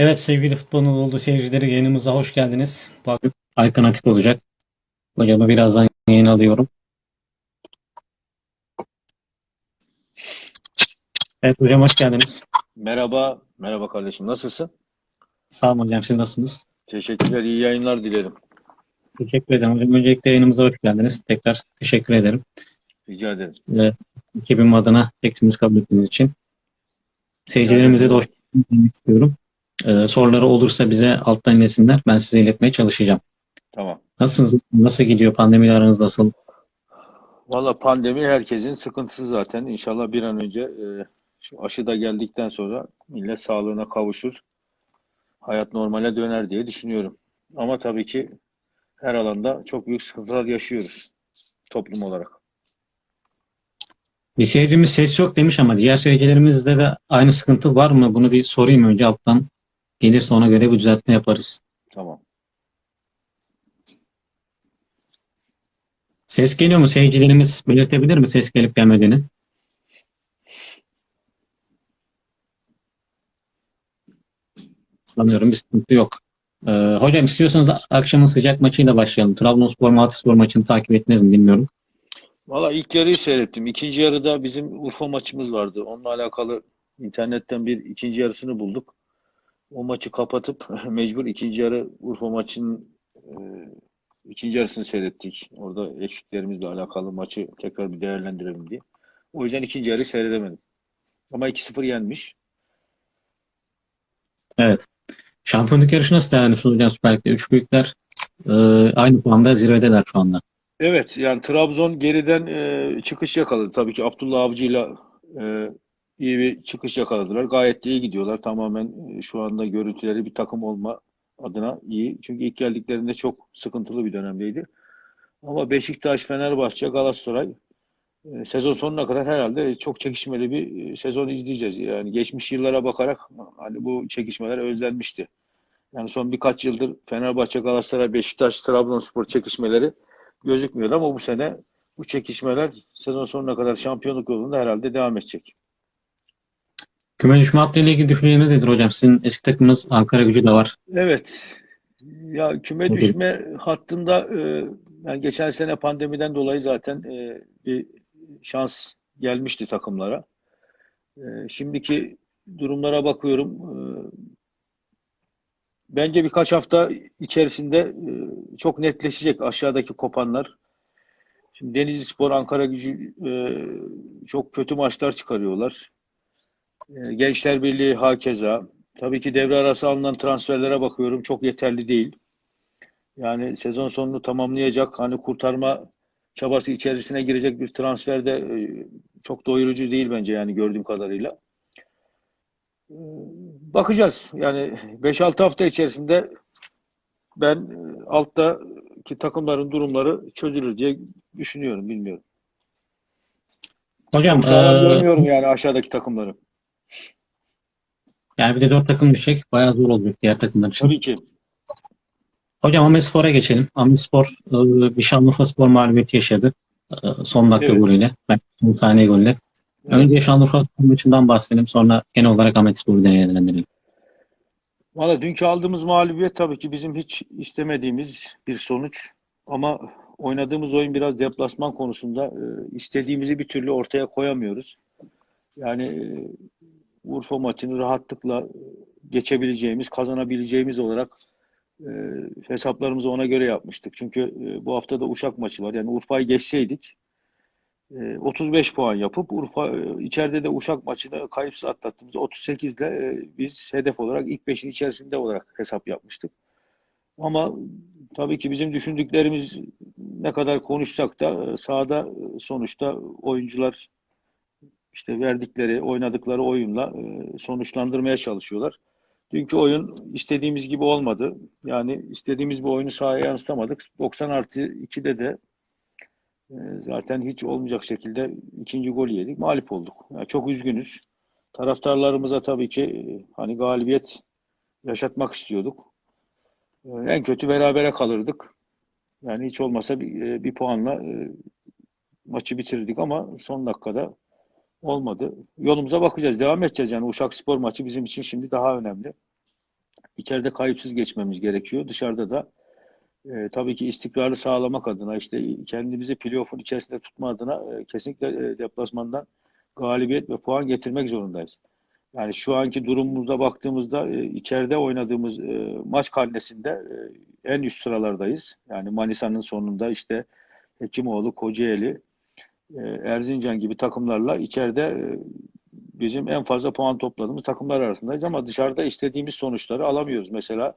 Evet sevgili futbolun olduğu seyircileri yayınımıza hoş geldiniz. Bu akşam Aykan Atik olacak. Hocamı birazdan yayın alıyorum. Evet hocam hoş geldiniz. Merhaba, merhaba kardeşim. Nasılsın? Sağ olun hocam siz nasılsınız? Teşekkürler, iyi yayınlar dilerim. Teşekkür ederim hocam. Öncelikle yayınımıza hoş geldiniz. Tekrar teşekkür ederim. Rica ederim. Ve ekibim adına teklifinizi kabul ettiğiniz için. Seyircilerimize de hoş geldiniz istiyorum. Ee, soruları olursa bize alttan ilesinler. Ben size iletmeye çalışacağım. Tamam. Nasılsınız? Nasıl gidiyor? Pandemiyle aranız nasıl? Valla pandemi herkesin sıkıntısı zaten. İnşallah bir an önce e, şu aşı da geldikten sonra millet sağlığına kavuşur. Hayat normale döner diye düşünüyorum. Ama tabii ki her alanda çok büyük sıkıntılar yaşıyoruz toplum olarak. Bir seyircimiz ses yok demiş ama diğer seyircilerimizde de aynı sıkıntı var mı? Bunu bir sorayım önce alttan. Gelirse ona göre bir düzeltme yaparız. Tamam. Ses geliyor mu? Seyircilerimiz belirtebilir mi ses gelip gelmediğini? Sanıyorum bir sıkıntı yok. Ee, hocam istiyorsanız akşamın sıcak maçıyla başlayalım. Trabzonspor Malatyaspor maçını takip ettiniz mi bilmiyorum. Valla ilk yarıyı seyrettim. İkinci yarıda bizim Urfa maçımız vardı. Onunla alakalı internetten bir ikinci yarısını bulduk. O maçı kapatıp mecbur ikinci yarı Urfa maçının e, ikinci yarısını seyrettik. Orada eksiklerimizle alakalı maçı tekrar bir değerlendirelim diye. O yüzden ikinci yarıyı seyredemedim. Ama 2-0 yenmiş. Evet. Şampiyonluk yarışı nasıl değerlendiriyorsunuz hocam Süper Lig'de? Üç büyükler e, aynı puanda zirvedeler şu anda. Evet yani Trabzon geriden e, çıkış yakaladı. Tabii ki Abdullah Avcı'yla e, iyi bir çıkış yakaladılar. Gayet de iyi gidiyorlar. Tamamen e, şu anda görüntüleri bir takım olma adına iyi. Çünkü ilk geldiklerinde çok sıkıntılı bir dönemdeydi. Ama Beşiktaş, Fenerbahçe, Galatasaray e, sezon sonuna kadar herhalde çok çekişmeli bir e, sezon izleyeceğiz. Yani geçmiş yıllara bakarak hani bu çekişmeler özlenmişti. Yani son birkaç yıldır Fenerbahçe, Galatasaray, Beşiktaş, Trabzonspor çekişmeleri gözükmüyor ama bu sene bu çekişmeler sezon sonuna kadar şampiyonluk yolunda herhalde devam edecek. Küme düşme hattıyla ilgili düşünceleriniz nedir hocam? Sizin eski takımınız Ankara Gücü de var. Evet. Ya küme Tabii. düşme hattında e, yani geçen sene pandemiden dolayı zaten e, bir şans gelmişti takımlara. E, şimdiki durumlara bakıyorum. E, bence birkaç hafta içerisinde e, çok netleşecek aşağıdaki kopanlar. Şimdi Denizli Spor, Ankara Gücü e, çok kötü maçlar çıkarıyorlar. E, Gençler Birliği hakeza. Tabii ki devre arası alınan transferlere bakıyorum. Çok yeterli değil. Yani sezon sonunu tamamlayacak, hani kurtarma çabası içerisine girecek bir transfer de e, çok doyurucu değil bence yani gördüğüm kadarıyla. E, Bakacağız. Yani 5-6 hafta içerisinde ben e, alttaki takımların durumları çözülür diye düşünüyorum, bilmiyorum. Hocam Çok sağlam e, görmüyorum yani aşağıdaki takımları. Yani bir de dört takım düşecek. Bayağı zor olacak diğer takımlar için. Tabii ki. Hocam Ahmetspor'a geçelim. Ahmetspor e, bir Şanlıurfaspor mağlubiyeti yaşadı. E, son dakika Evet. golüyle. Belki son saniye golüyle. Önce Şanlıurfaspor maçından bahsedelim. Sonra genel olarak Ahmetspor'u değerlendirelim. Valla dünkü aldığımız mağlubiyet tabii ki bizim hiç istemediğimiz bir sonuç. Ama oynadığımız oyun biraz deplasman konusunda e, istediğimizi bir türlü ortaya koyamıyoruz. Yani Urfa maçını rahatlıkla e, geçebileceğimiz, kazanabileceğimiz olarak e, hesaplarımızı ona göre yapmıştık. Çünkü e, bu hafta da Uşak maçı var. Yani Urfa'yı geçseydik e, 35 puan yapıp Urfa e, içeride de Uşak maçını kayıpsız atlattığımız 38 ile e, biz hedef olarak ilk 5'in içerisinde olarak hesap yapmıştık. Ama tabii ki bizim düşündüklerimiz ne kadar konuşsak da e, sahada sonuçta oyuncular işte verdikleri, oynadıkları oyunla e, sonuçlandırmaya çalışıyorlar. Dünkü oyun istediğimiz gibi olmadı. Yani istediğimiz bu oyunu sahaya yansıtamadık. 90 artı 2'de de e, zaten hiç olmayacak şekilde ikinci golü yedik. Mağlup olduk. Yani çok üzgünüz. Taraftarlarımıza tabii ki e, hani galibiyet yaşatmak istiyorduk. En kötü berabere kalırdık. Yani hiç olmasa bir, bir puanla maçı bitirdik ama son dakikada olmadı. Yolumuza bakacağız. Devam edeceğiz. Yani Uşak Spor maçı bizim için şimdi daha önemli. içeride kayıpsız geçmemiz gerekiyor. Dışarıda da e, tabii ki istikrarı sağlamak adına işte kendimizi playoff'un içerisinde tutma adına e, kesinlikle e, deplasmandan galibiyet ve puan getirmek zorundayız. Yani şu anki durumumuzda baktığımızda e, içeride oynadığımız e, maç karnesinde e, en üst sıralardayız. Yani Manisa'nın sonunda işte Hekimoğlu, Kocaeli, Erzincan gibi takımlarla içeride e, bizim en fazla puan topladığımız takımlar arasındayız ama dışarıda istediğimiz sonuçları alamıyoruz. Mesela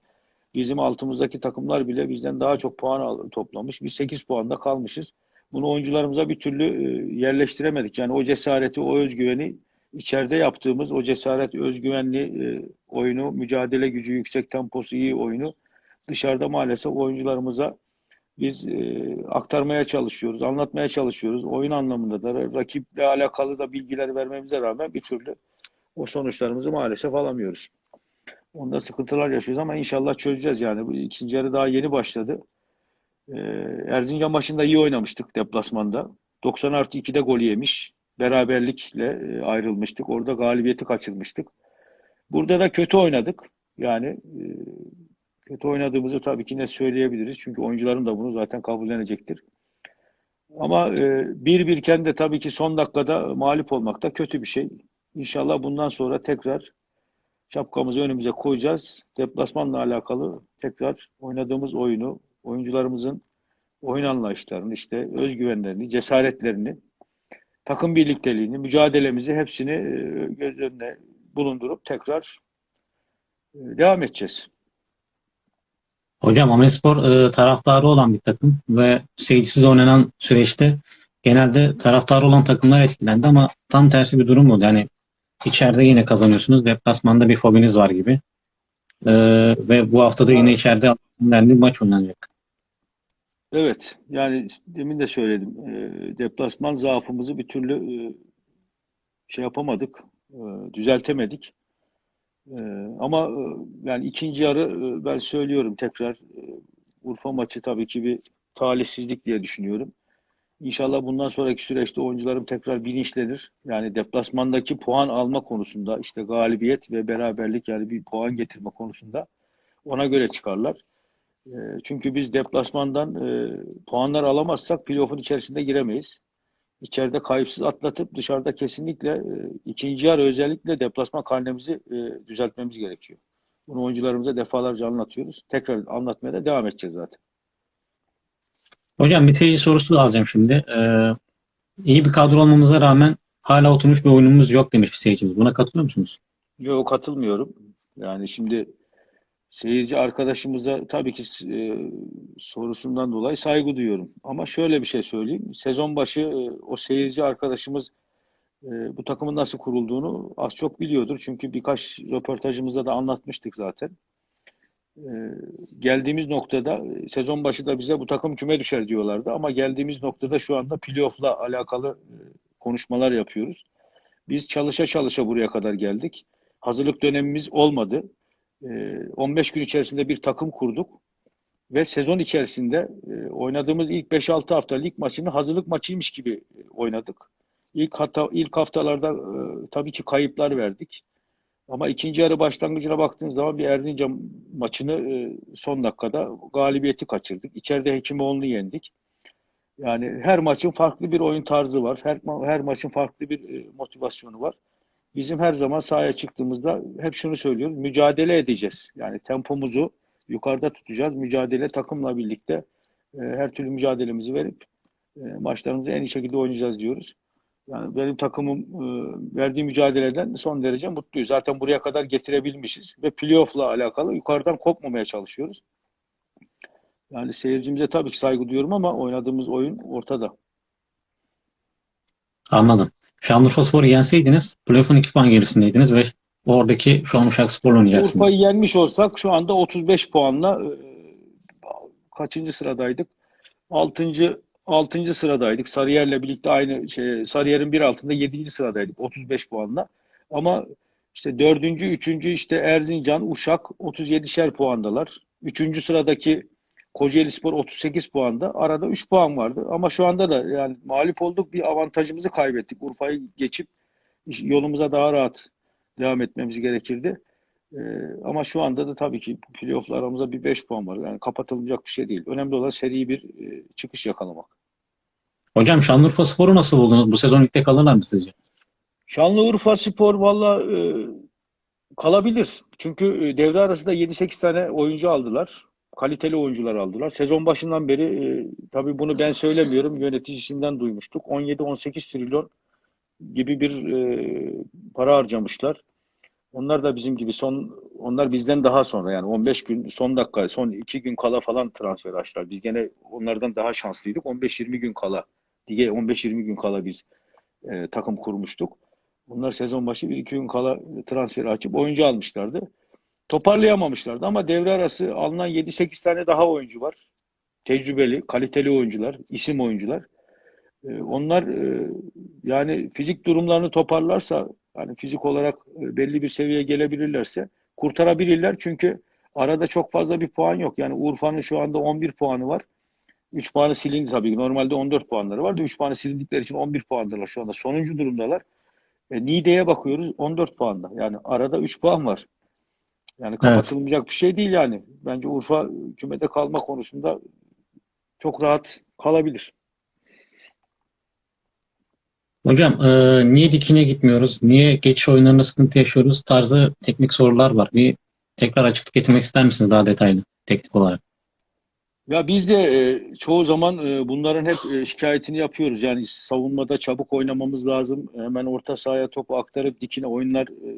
bizim altımızdaki takımlar bile bizden daha çok puan toplamış. Biz 8 puanda kalmışız. Bunu oyuncularımıza bir türlü e, yerleştiremedik. Yani o cesareti, o özgüveni içeride yaptığımız o cesaret, özgüvenli e, oyunu, mücadele gücü, yüksek temposu iyi oyunu dışarıda maalesef oyuncularımıza biz e, aktarmaya çalışıyoruz, anlatmaya çalışıyoruz. Oyun anlamında da rakiple alakalı da bilgiler vermemize rağmen bir türlü o sonuçlarımızı maalesef alamıyoruz. Onda sıkıntılar yaşıyoruz ama inşallah çözeceğiz yani. Bu ikinci yarı daha yeni başladı. Ee, Erzincan maçında iyi oynamıştık deplasmanda. 90 artı 2'de gol yemiş. Beraberlikle e, ayrılmıştık. Orada galibiyeti kaçırmıştık. Burada da kötü oynadık. Yani e, kötü oynadığımızı tabii ki ne söyleyebiliriz. Çünkü oyuncuların da bunu zaten kabullenecektir. Ama e, bir birken de tabii ki son dakikada mağlup olmak da kötü bir şey. İnşallah bundan sonra tekrar şapkamızı önümüze koyacağız. Deplasmanla alakalı tekrar oynadığımız oyunu, oyuncularımızın oyun anlayışlarını, işte özgüvenlerini, cesaretlerini, takım birlikteliğini, mücadelemizi hepsini e, göz önüne bulundurup tekrar e, devam edeceğiz. Hocam Amespor e, taraftarı olan bir takım ve seyircisiz oynanan süreçte genelde taraftarı olan takımlar etkilendi ama tam tersi bir durum oldu. Yani içeride yine kazanıyorsunuz. Deplasmanda bir fobiniz var gibi. E, ve bu hafta da yine içeride bir maç oynanacak. Evet, yani demin de söyledim. E, deplasman zaafımızı bir türlü e, şey yapamadık, e, düzeltemedik. E, ama e, yani ikinci yarı e, ben söylüyorum tekrar e, Urfa maçı tabii ki bir talihsizlik diye düşünüyorum. İnşallah bundan sonraki süreçte oyuncularım tekrar bilinçlenir. Yani deplasmandaki puan alma konusunda işte galibiyet ve beraberlik yani bir puan getirme konusunda ona göre çıkarlar. Çünkü biz deplasmandan puanlar alamazsak playoff'un içerisinde giremeyiz. İçeride kayıpsız atlatıp dışarıda kesinlikle e, ikinci yarı özellikle deplasman karnemizi e, düzeltmemiz gerekiyor. Bunu oyuncularımıza defalarca anlatıyoruz. Tekrar anlatmaya da devam edeceğiz zaten. Hocam bitirici sorusu alacağım şimdi. E, iyi bir kadro olmamıza rağmen hala oturmuş bir oyunumuz yok demiş bir seyircimiz. Buna katılıyor musunuz? Yok katılmıyorum. Yani şimdi seyirci arkadaşımıza tabii ki e, sorusundan dolayı saygı duyuyorum. Ama şöyle bir şey söyleyeyim. Sezon başı e, o seyirci arkadaşımız e, bu takımın nasıl kurulduğunu az çok biliyordur. Çünkü birkaç röportajımızda da anlatmıştık zaten. E, geldiğimiz noktada sezon başı da bize bu takım küme düşer diyorlardı. Ama geldiğimiz noktada şu anda playoff'la alakalı e, konuşmalar yapıyoruz. Biz çalışa çalışa buraya kadar geldik. Hazırlık dönemimiz olmadı. E, 15 gün içerisinde bir takım kurduk ve sezon içerisinde e, oynadığımız ilk 5-6 hafta lig maçını hazırlık maçıymış gibi e, oynadık. İlk hata, ilk haftalarda e, tabii ki kayıplar verdik. Ama ikinci yarı başlangıcına baktığınız zaman bir Erzincan maçını son dakikada galibiyeti kaçırdık. İçeride Hekimoğlu'nu yendik. Yani her maçın farklı bir oyun tarzı var. Her, her maçın farklı bir motivasyonu var. Bizim her zaman sahaya çıktığımızda hep şunu söylüyoruz. Mücadele edeceğiz. Yani tempomuzu yukarıda tutacağız. Mücadele takımla birlikte e, her türlü mücadelemizi verip e, maçlarımızı en iyi şekilde oynayacağız diyoruz. Yani benim takımım e, verdiği mücadeleden son derece mutluyuz. Zaten buraya kadar getirebilmişiz ve playoff'la alakalı yukarıdan kopmamaya çalışıyoruz. Yani seyircimize tabii ki saygı duyuyorum ama oynadığımız oyun ortada. Anladım. Şanlıurfaspor'u yenseydiniz playoff'un 2 puan gerisindeydiniz ve oradaki şu an Uşakspor'la oynayacaksınız. Urfa'yı yenmiş olsak şu anda 35 puanla e, kaçıncı sıradaydık? 6. 6. sıradaydık. Sarıyer'le birlikte aynı şey Sarıyer'in bir altında 7. sıradaydık 35 puanla. Ama işte 4. 3. işte Erzincan, Uşak 37'şer puandalar. 3. sıradaki Kocaelispor 38 puanda. Arada 3 puan vardı. Ama şu anda da yani mağlup olduk. Bir avantajımızı kaybettik. Urfa'yı geçip yolumuza daha rahat devam etmemiz gerekirdi. E, ama şu anda da tabii ki playoff'la aramızda bir 5 puan var. Yani kapatılmayacak bir şey değil. Önemli olan seri bir e, çıkış yakalamak. Hocam Şanlıurfa Spor'u nasıl buldunuz? Bu sezon ligde kalırlar mı sizce? Şanlıurfa Spor valla e, kalabilir. Çünkü e, devre arasında 7-8 tane oyuncu aldılar. Kaliteli oyuncular aldılar. Sezon başından beri e, tabii bunu ben söylemiyorum. Yöneticisinden duymuştuk. 17-18 trilyon gibi bir e, para harcamışlar. Onlar da bizim gibi son onlar bizden daha sonra yani 15 gün son dakika son 2 gün kala falan transfer açtılar. Biz gene onlardan daha şanslıydık. 15-20 gün kala diye 15-20 gün kala biz e, takım kurmuştuk. Bunlar sezon başı 1-2 gün kala transferi açıp oyuncu almışlardı. Toparlayamamışlardı ama devre arası alınan 7-8 tane daha oyuncu var. Tecrübeli, kaliteli oyuncular, isim oyuncular. E, onlar e, yani fizik durumlarını toparlarsa yani fizik olarak e, belli bir seviyeye gelebilirlerse kurtarabilirler. Çünkü arada çok fazla bir puan yok. Yani Urfa'nın şu anda 11 puanı var. 3 puanı silindi tabii ki. Normalde 14 puanları vardı. 3 puanı silindikleri için 11 puandalar şu anda. Sonuncu durumdalar. E, Niğde'ye bakıyoruz 14 puanda. Yani arada 3 puan var. Yani kapatılmayacak bir şey değil yani. Bence Urfa kümede kalma konusunda çok rahat kalabilir. Hocam e, niye dikine gitmiyoruz? Niye geçiş oyunlarında sıkıntı yaşıyoruz? Tarzı teknik sorular var. Bir tekrar açıklık getirmek ister misiniz daha detaylı teknik olarak? Ya biz de e, çoğu zaman e, bunların hep e, şikayetini yapıyoruz. Yani savunmada çabuk oynamamız lazım. Hemen orta sahaya topu aktarıp dikine oyunlar e,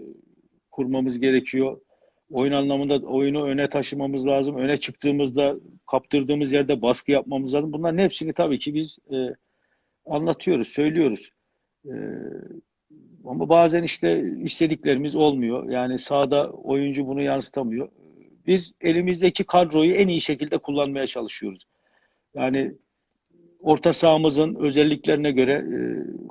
kurmamız gerekiyor. Oyun anlamında oyunu öne taşımamız lazım. Öne çıktığımızda kaptırdığımız yerde baskı yapmamız lazım. Bunların hepsini tabii ki biz e, anlatıyoruz, söylüyoruz. E, ama bazen işte istediklerimiz olmuyor. Yani sahada oyuncu bunu yansıtamıyor. Biz elimizdeki kadroyu en iyi şekilde kullanmaya çalışıyoruz. Yani orta sahamızın özelliklerine göre e,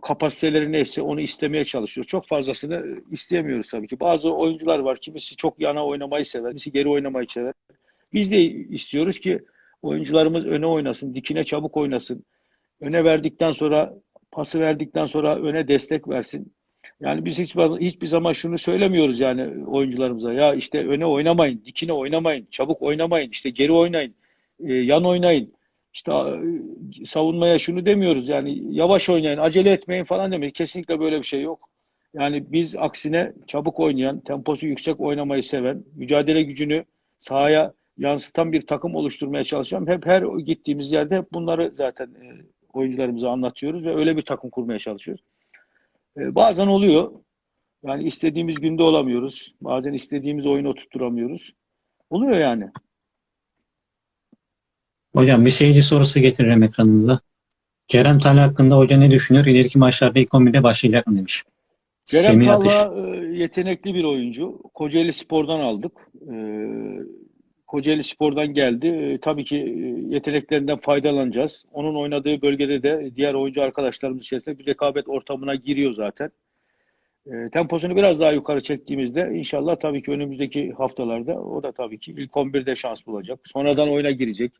kapasiteleri neyse onu istemeye çalışıyoruz. Çok fazlasını isteyemiyoruz tabii ki. Bazı oyuncular var. Kimisi çok yana oynamayı sever, kimisi geri oynamayı sever. Biz de istiyoruz ki oyuncularımız öne oynasın, dikine çabuk oynasın. Öne verdikten sonra, pası verdikten sonra öne destek versin. Yani biz hiç hiçbir zaman şunu söylemiyoruz yani oyuncularımıza. Ya işte öne oynamayın, dikine oynamayın, çabuk oynamayın, işte geri oynayın, e, yan oynayın. İşte e, savunmaya şunu demiyoruz yani yavaş oynayın, acele etmeyin falan demiyoruz. Kesinlikle böyle bir şey yok. Yani biz aksine çabuk oynayan, temposu yüksek oynamayı seven, mücadele gücünü sahaya yansıtan bir takım oluşturmaya çalışacağım. Hep her gittiğimiz yerde hep bunları zaten e, oyuncularımıza anlatıyoruz ve öyle bir takım kurmaya çalışıyoruz. E, bazen oluyor. Yani istediğimiz günde olamıyoruz. Bazen istediğimiz oyunu oturtturamıyoruz. Oluyor yani. Hocam bir seyirci sorusu getiririm ekranınıza. Kerem Tal hakkında hoca ne düşünüyor? İleriki maçlarda ilk 11'de başlayacak mı demiş. Kerem. Talha e, yetenekli bir oyuncu. Kocaeli Spor'dan aldık. E, Kocaeli Spor'dan geldi. E, tabii ki yeteneklerinden faydalanacağız. Onun oynadığı bölgede de diğer oyuncu arkadaşlarımız içerisinde bir rekabet ortamına giriyor zaten. Temposunu biraz daha yukarı çektiğimizde inşallah tabii ki önümüzdeki haftalarda o da tabii ki ilk 11'de şans bulacak. Sonradan oyuna girecek,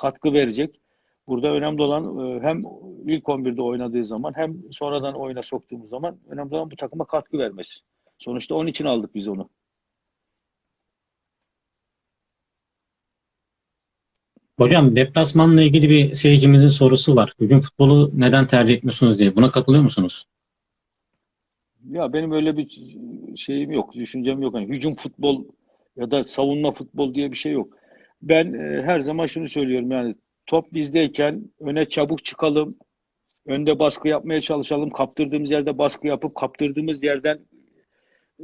katkı verecek. Burada önemli olan e, hem ilk 11'de oynadığı zaman hem sonradan oyuna soktuğumuz zaman önemli olan bu takıma katkı vermesi. Sonuçta onun için aldık biz onu. Hocam deplasmanla ilgili bir seyircimizin sorusu var. Hücum futbolu neden tercih etmiyorsunuz diye. Buna katılıyor musunuz? Ya benim öyle bir şeyim yok, düşüncem yok. Hani hücum futbol ya da savunma futbol diye bir şey yok. Ben e, her zaman şunu söylüyorum yani top bizdeyken öne çabuk çıkalım, önde baskı yapmaya çalışalım, kaptırdığımız yerde baskı yapıp kaptırdığımız yerden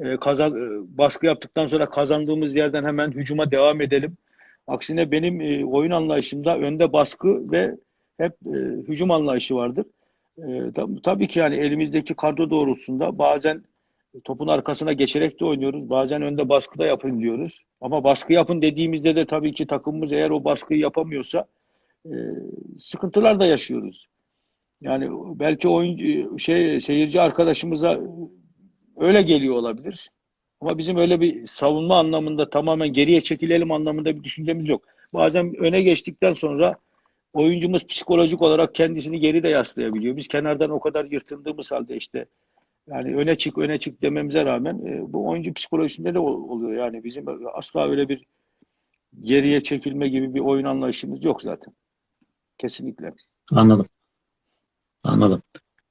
e, kazan e, baskı yaptıktan sonra kazandığımız yerden hemen hücuma devam edelim. Aksine benim e, oyun anlayışımda önde baskı ve hep e, hücum anlayışı vardır. E, tab- tabii ki yani elimizdeki kadro doğrultusunda bazen topun arkasına geçerek de oynuyoruz. Bazen önde baskı da yapın diyoruz. Ama baskı yapın dediğimizde de tabii ki takımımız eğer o baskıyı yapamıyorsa e, sıkıntılar da yaşıyoruz. Yani belki oyun şey seyirci arkadaşımıza öyle geliyor olabilir. Ama bizim öyle bir savunma anlamında tamamen geriye çekilelim anlamında bir düşüncemiz yok. Bazen öne geçtikten sonra oyuncumuz psikolojik olarak kendisini geri de yaslayabiliyor. Biz kenardan o kadar yırtındığımız halde işte Yani öne çık öne çık dememize rağmen e, bu oyuncu psikolojisinde de ol- oluyor. Yani bizim asla öyle bir geriye çekilme gibi bir oyun anlayışımız yok zaten. Kesinlikle. Anladım. Anladım.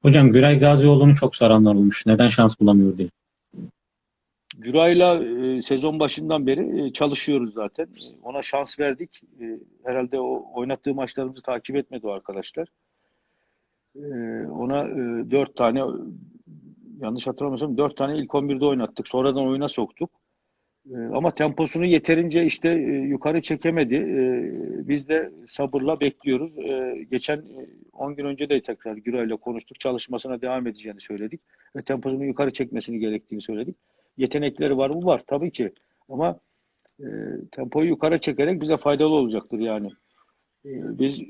Hocam Güray Gazioğlu'nu çok soranlar olmuş. Neden şans bulamıyor diye. Güray'la e, sezon başından beri e, çalışıyoruz zaten. E, Ona şans verdik. E, herhalde o oynattığı maçlarımızı takip etmedi o arkadaşlar. E, ona e, dört tane yanlış hatırlamıyorsam dört tane ilk 11'de oynattık. Sonradan oyuna soktuk. E, ama temposunu yeterince işte e, yukarı çekemedi. E, biz de sabırla bekliyoruz. E, geçen e, 10 gün önce de tekrar Güray'la konuştuk. Çalışmasına devam edeceğini söyledik. Ve temposunu yukarı çekmesini gerektiğini söyledik. Yetenekleri var mı? Var tabii ki. Ama e, tempoyu yukarı çekerek bize faydalı olacaktır yani. E, biz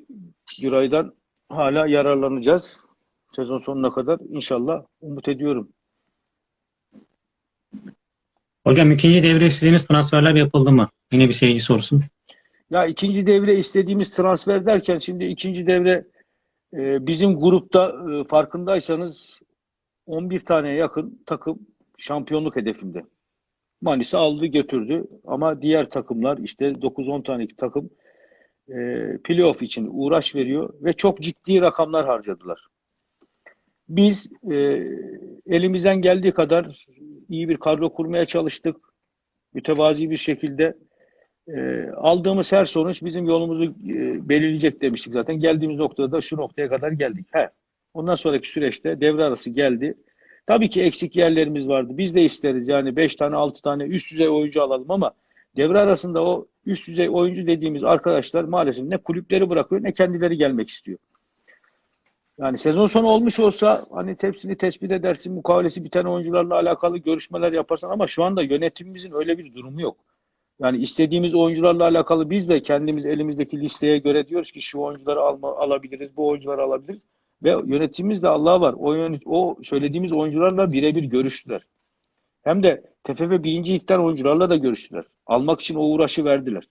Güray'dan hala yararlanacağız. Sezon sonuna kadar inşallah umut ediyorum. Hocam ikinci devre istediğiniz transferler yapıldı mı? Yine bir seyirci sorusu. Ya ikinci devre istediğimiz transfer derken şimdi ikinci devre e, bizim grupta e, farkındaysanız 11 taneye yakın takım şampiyonluk hedefinde. Manisa aldı götürdü ama diğer takımlar işte 9-10 tane takım e, playoff için uğraş veriyor ve çok ciddi rakamlar harcadılar. Biz e, elimizden geldiği kadar iyi bir kadro kurmaya çalıştık. Mütevazi bir şekilde e, aldığımız her sonuç bizim yolumuzu e, belirleyecek demiştik zaten. Geldiğimiz noktada da şu noktaya kadar geldik. He. Ondan sonraki süreçte devre arası geldi. Tabii ki eksik yerlerimiz vardı. Biz de isteriz yani 5 tane 6 tane üst düzey oyuncu alalım ama devre arasında o üst düzey oyuncu dediğimiz arkadaşlar maalesef ne kulüpleri bırakıyor ne kendileri gelmek istiyor. Yani sezon sonu olmuş olsa hani hepsini tespit edersin, mukavelesi biten oyuncularla alakalı görüşmeler yaparsan ama şu anda yönetimimizin öyle bir durumu yok. Yani istediğimiz oyuncularla alakalı biz de kendimiz elimizdeki listeye göre diyoruz ki şu oyuncuları alma, alabiliriz, bu oyuncuları alabiliriz. Ve yönetimimiz de Allah var. O, yönet, o söylediğimiz oyuncularla birebir görüştüler. Hem de TFF birinci ligden oyuncularla da görüştüler. Almak için o uğraşı verdiler.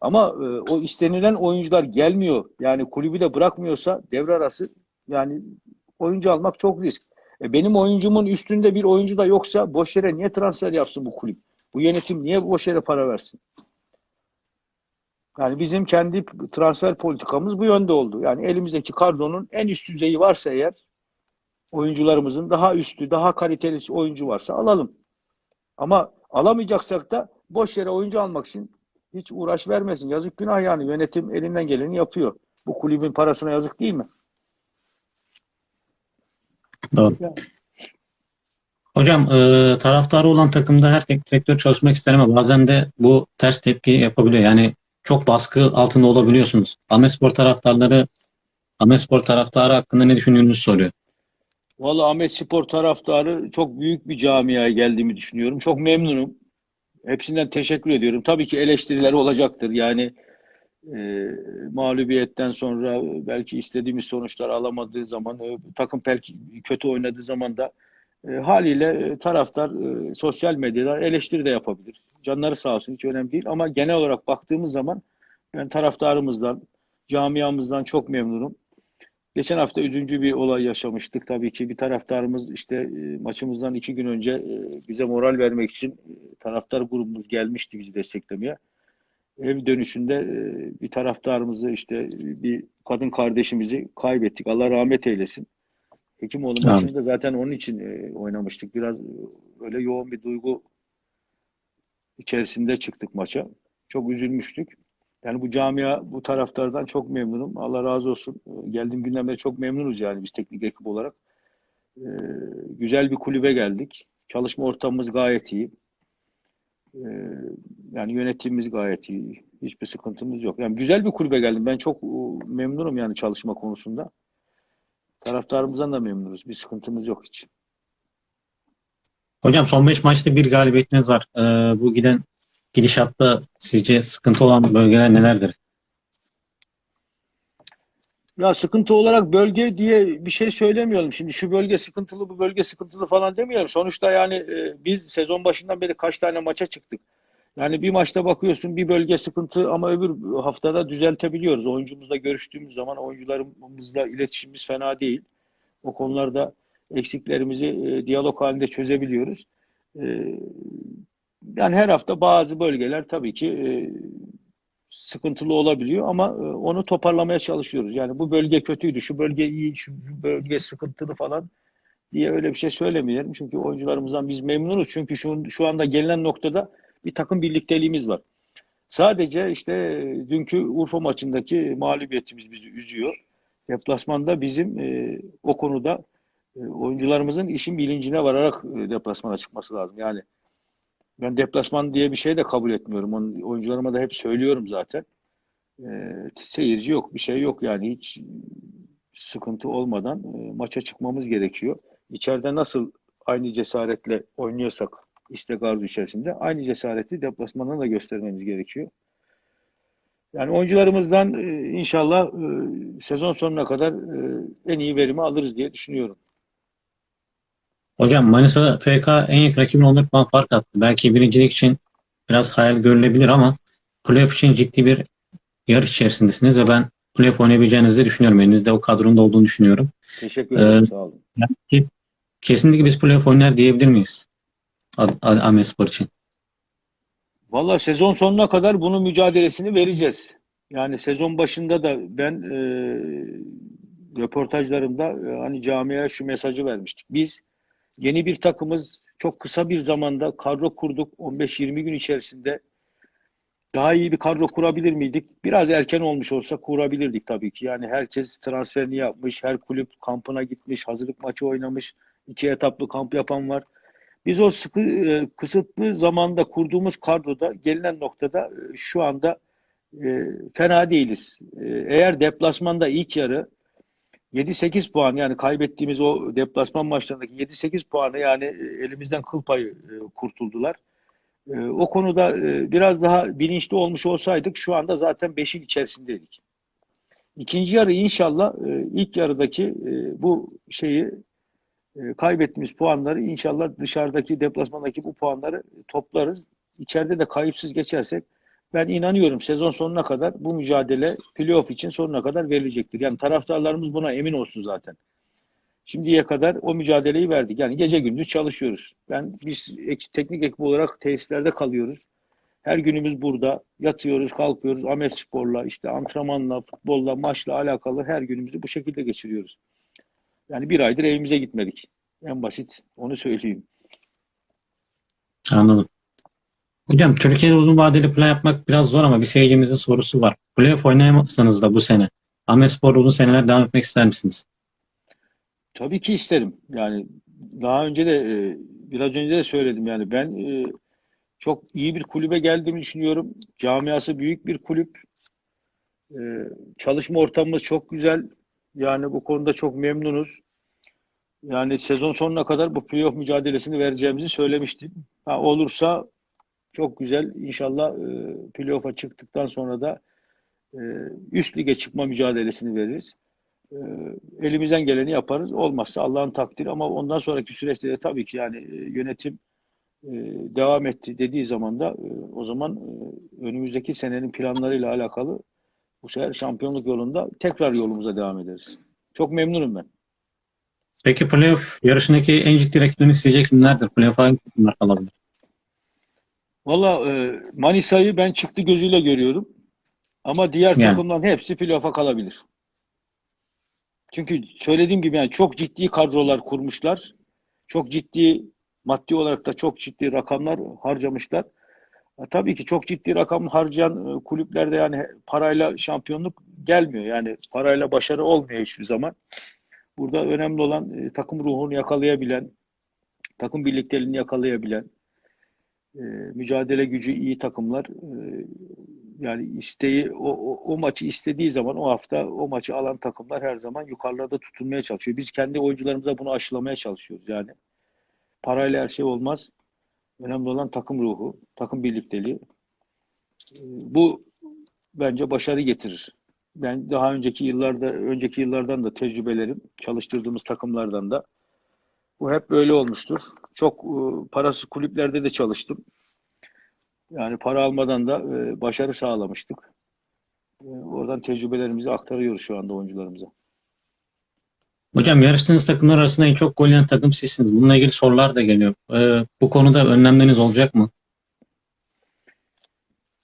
Ama e, o istenilen oyuncular gelmiyor. Yani kulübü de bırakmıyorsa devre arası yani oyuncu almak çok risk. E, benim oyuncumun üstünde bir oyuncu da yoksa boş yere niye transfer yapsın bu kulüp? Bu yönetim niye boş yere para versin? Yani bizim kendi transfer politikamız bu yönde oldu. Yani elimizdeki kadronun en üst düzeyi varsa eğer oyuncularımızın daha üstü, daha kaliteli oyuncu varsa alalım. Ama alamayacaksak da boş yere oyuncu almak için hiç uğraş vermesin. Yazık günah yani. Yönetim elinden geleni yapıyor. Bu kulübün parasına yazık değil mi? Doğru. Hocam e, taraftarı olan takımda her tek direktör çalışmak ister ama bazen de bu ters tepki yapabiliyor. Yani çok baskı altında olabiliyorsunuz. Ahmetspor taraftarları Ahmetspor taraftarı hakkında ne düşündüğünüzü soruyor. Vallahi Ahmet Spor taraftarı çok büyük bir camiaya geldiğimi düşünüyorum. Çok memnunum. Hepsinden teşekkür ediyorum. Tabii ki eleştiriler olacaktır. Yani e, mağlubiyetten sonra belki istediğimiz sonuçlar alamadığı zaman, e, takım belki kötü oynadığı zaman da e, haliyle taraftar sosyal medyada eleştiri de yapabilir. Canları sağ olsun hiç önemli değil. Ama genel olarak baktığımız zaman ben taraftarımızdan, camiamızdan çok memnunum. Geçen hafta üzüncü bir olay yaşamıştık. Tabii ki bir taraftarımız işte maçımızdan iki gün önce bize moral vermek için taraftar grubumuz gelmişti bizi desteklemeye. Ev dönüşünde e, bir taraftarımızı işte bir kadın kardeşimizi kaybettik. Allah rahmet eylesin. Hekimoğlu Amin. maçında zaten onun için e, oynamıştık. Biraz e, öyle yoğun bir duygu içerisinde çıktık maça. Çok üzülmüştük. Yani bu camia, bu taraftardan çok memnunum. Allah razı olsun. E, Geldiğim günden beri çok memnunuz yani biz teknik ekip olarak. E, güzel bir kulübe geldik. Çalışma ortamımız gayet iyi. E, yani yönetimimiz gayet iyi. Hiçbir sıkıntımız yok. Yani güzel bir kulübe geldim. Ben çok e, memnunum yani çalışma konusunda. Taraftarımızdan da memnunuz. Bir sıkıntımız yok hiç. Hocam son 5 maçta bir galibiyetiniz var. E, bu giden gidişatta sizce sıkıntı olan bölgeler nelerdir? Ya sıkıntı olarak bölge diye bir şey söylemiyorum. Şimdi şu bölge sıkıntılı, bu bölge sıkıntılı falan demiyorum. Sonuçta yani e, biz sezon başından beri kaç tane maça çıktık. Yani bir maçta bakıyorsun bir bölge sıkıntı ama öbür haftada düzeltebiliyoruz. Oyuncumuzla görüştüğümüz zaman oyuncularımızla iletişimimiz fena değil. O konularda eksiklerimizi e, diyalog halinde çözebiliyoruz. E, yani her hafta bazı bölgeler tabii ki e, sıkıntılı olabiliyor ama e, onu toparlamaya çalışıyoruz. Yani bu bölge kötüydü, şu bölge iyi, şu bölge sıkıntılı falan diye öyle bir şey söylemeyelim. Çünkü oyuncularımızdan biz memnunuz. Çünkü şu, şu anda gelinen noktada bir takım birlikteliğimiz var. Sadece işte e, dünkü Urfa maçındaki mağlubiyetimiz bizi üzüyor. Deplasmanda bizim e, o konuda e, oyuncularımızın işin bilincine vararak e, deplasmana çıkması lazım. Yani ben deplasman diye bir şey de kabul etmiyorum. Onun, oyuncularıma da hep söylüyorum zaten. E, seyirci yok, bir şey yok yani hiç sıkıntı olmadan e, maça çıkmamız gerekiyor. İçeride nasıl aynı cesaretle oynuyorsak istek arzu içerisinde aynı cesareti deplasmanda da göstermemiz gerekiyor. Yani oyuncularımızdan e, inşallah e, sezon sonuna kadar e, en iyi verimi alırız diye düşünüyorum. Hocam Manisa FK en yakın rakibine 14 puan fark attı. Belki birincilik için biraz hayal görülebilir ama playoff için ciddi bir yarış içerisindesiniz ve ben playoff oynayabileceğinizi düşünüyorum. Elinizde o kadronun da olduğunu düşünüyorum. Teşekkür ederim. Ee, sağ olun. Kesinlikle biz playoff oynar diyebilir miyiz? Ahmet Spor için. Valla sezon sonuna kadar bunun mücadelesini vereceğiz. Yani sezon başında da ben e, röportajlarımda e, hani camiaya şu mesajı vermiştik. Biz yeni bir takımız çok kısa bir zamanda kadro kurduk. 15-20 gün içerisinde daha iyi bir kadro kurabilir miydik? Biraz erken olmuş olsa kurabilirdik tabii ki. Yani herkes transferini yapmış, her kulüp kampına gitmiş, hazırlık maçı oynamış, iki etaplı kamp yapan var. Biz o sıkı e, kısıtlı zamanda kurduğumuz kadroda gelinen noktada e, şu anda e, fena değiliz. Eğer deplasmanda ilk yarı 7-8 puan yani kaybettiğimiz o deplasman maçlarındaki 7-8 puanı yani e, elimizden kıl payı e, kurtuldular. E, o konuda biraz daha bilinçli olmuş olsaydık şu anda zaten 5'in içerisindeydik. İkinci yarı inşallah ilk yarıdaki bu şeyi kaybettiğimiz puanları inşallah dışarıdaki deplasmandaki bu puanları toplarız. İçeride de kayıpsız geçersek ben inanıyorum sezon sonuna kadar bu mücadele playoff için sonuna kadar verilecektir. Yani taraftarlarımız buna emin olsun zaten. Şimdiye kadar o mücadeleyi verdik. Yani gece gündüz çalışıyoruz. Ben biz ek, teknik ekip olarak tesislerde kalıyoruz. Her günümüz burada. Yatıyoruz, kalkıyoruz. Ahmet Spor'la, işte antrenmanla, futbolla, maçla alakalı her günümüzü bu şekilde geçiriyoruz. Yani bir aydır evimize gitmedik. En basit onu söyleyeyim. Anladım. Hocam Türkiye'de uzun vadeli plan yapmak biraz zor ama bir seyircimizin sorusu var. Playoff oynayamazsanız da bu sene Ahmet Spor'da uzun seneler devam etmek ister misiniz? Tabii ki isterim. Yani daha önce de e, biraz önce de söyledim yani ben e, çok iyi bir kulübe geldiğimi düşünüyorum. Camiası büyük bir kulüp. E, çalışma ortamımız çok güzel. Yani bu konuda çok memnunuz. Yani sezon sonuna kadar bu playoff mücadelesini vereceğimizi söylemiştim. Ha, olursa çok güzel. İnşallah e, playoff'a çıktıktan sonra da e, üst lige çıkma mücadelesini veririz. E, elimizden geleni yaparız. Olmazsa Allah'ın takdiri ama ondan sonraki süreçte de tabii ki yani e, yönetim e, devam etti dediği zaman da e, o zaman e, önümüzdeki senenin planlarıyla alakalı bu sefer şampiyonluk yolunda tekrar yolumuza devam ederiz. Çok memnunum ben. Peki playoff yarışındaki en ciddi rakibini sizce kimlerdir? Playoff'a hangi takımlar kalabilir? Valla e, Manisa'yı ben çıktı gözüyle görüyorum. Ama diğer Yani. takımların hepsi playoff'a kalabilir. Çünkü söylediğim gibi yani çok ciddi kadrolar kurmuşlar. Çok ciddi maddi olarak da çok ciddi rakamlar harcamışlar. E, tabii ki çok ciddi rakam harcayan e, kulüplerde yani parayla şampiyonluk gelmiyor. Yani parayla başarı olmuyor hiçbir zaman. Burada önemli olan e, takım ruhunu yakalayabilen, takım birlikteliğini yakalayabilen, e, mücadele gücü iyi takımlar e, yani isteği o, o, o maçı istediği zaman o hafta o maçı alan takımlar her zaman yukarılarda tutunmaya çalışıyor. Biz kendi oyuncularımıza bunu aşılamaya çalışıyoruz yani. Parayla her şey olmaz. Önemli olan takım ruhu, takım birlikteliği. E, bu bence başarı getirir. Ben daha önceki yıllarda, önceki yıllardan da tecrübelerim, çalıştırdığımız takımlardan da bu hep böyle olmuştur. Çok e, parasız kulüplerde de çalıştım. Yani para almadan da e, başarı sağlamıştık. E, oradan tecrübelerimizi aktarıyoruz şu anda oyuncularımıza. Hocam yarıştığınız takımlar arasında en çok gol yiyen takım sizsiniz. Bununla ilgili sorular da geliyor. Ee, bu konuda önlemleriniz olacak mı?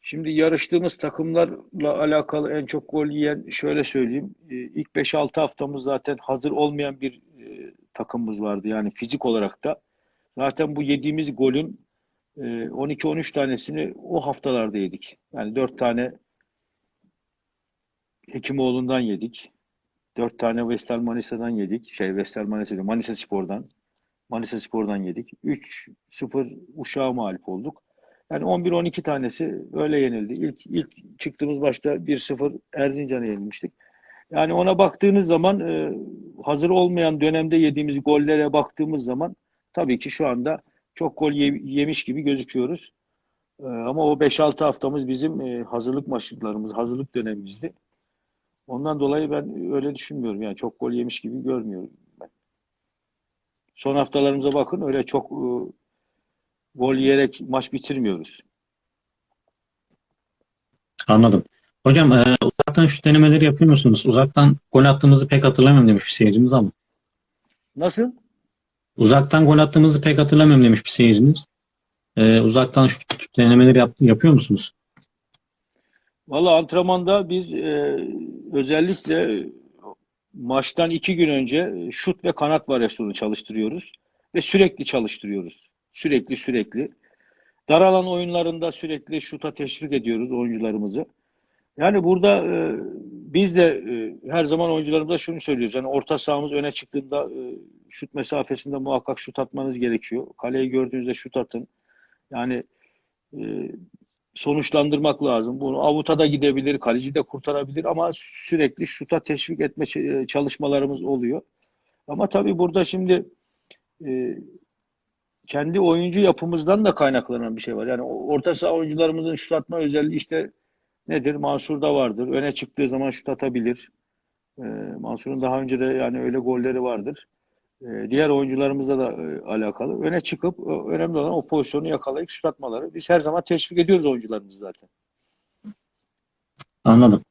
Şimdi yarıştığımız takımlarla alakalı en çok gol yiyen şöyle söyleyeyim. Ee, İlk 5-6 haftamız zaten hazır olmayan bir e, takımımız vardı. Yani fizik olarak da. Zaten bu yediğimiz golün e, 12-13 tanesini o haftalarda yedik. Yani 4 tane Hekimoğlu'ndan yedik. 4 tane Vestel Manisa'dan yedik. Şey Vestel Manisa Manisa Spor'dan. Manisa Spor'dan yedik. 3-0 Uşak'a mağlup olduk. Yani 11-12 tanesi öyle yenildi. İlk, ilk çıktığımız başta 1-0 Erzincan'a yenilmiştik. Yani ona baktığınız zaman e, hazır olmayan dönemde yediğimiz gollere baktığımız zaman tabii ki şu anda çok gol ye- yemiş gibi gözüküyoruz. E, ama o 5-6 haftamız bizim e, hazırlık maçlarımız, hazırlık dönemimizdi. Ondan dolayı ben öyle düşünmüyorum. Yani çok gol yemiş gibi görmüyorum ben. Son haftalarımıza bakın öyle çok e, gol yiyerek maç bitirmiyoruz. Anladım. Hocam e, uzaktan şut denemeleri yapıyor musunuz? Uzaktan gol attığımızı pek hatırlamıyorum demiş bir seyircimiz ama. Nasıl? Uzaktan gol attığımızı pek hatırlamıyorum demiş bir seyircimiz. E, uzaktan şut denemeleri yap- yapıyor musunuz? Valla antrenmanda biz e, özellikle maçtan iki gün önce şut ve kanat varyasyonu çalıştırıyoruz. Ve sürekli çalıştırıyoruz. Sürekli sürekli. Dar alan oyunlarında sürekli şuta teşvik ediyoruz oyuncularımızı. Yani burada e, biz de e, her zaman oyuncularımıza şunu söylüyoruz. Yani orta sahamız öne çıktığında e, şut mesafesinde muhakkak şut atmanız gerekiyor. Kaleyi gördüğünüzde şut atın. Yani e, sonuçlandırmak lazım. Bunu avuta da gidebilir, kaleci de kurtarabilir ama sürekli şuta teşvik etme ç- çalışmalarımız oluyor. Ama tabii burada şimdi e, kendi oyuncu yapımızdan da kaynaklanan bir şey var. Yani orta saha oyuncularımızın şut atma özelliği işte nedir? Mansur'da vardır. Öne çıktığı zaman şut atabilir. E, Mansur'un daha önce de yani öyle golleri vardır. E, diğer oyuncularımızla da e, alakalı. Öne çıkıp e, önemli olan o pozisyonu yakalayıp şut atmaları. Biz her zaman teşvik ediyoruz oyuncularımızı zaten. Anladım.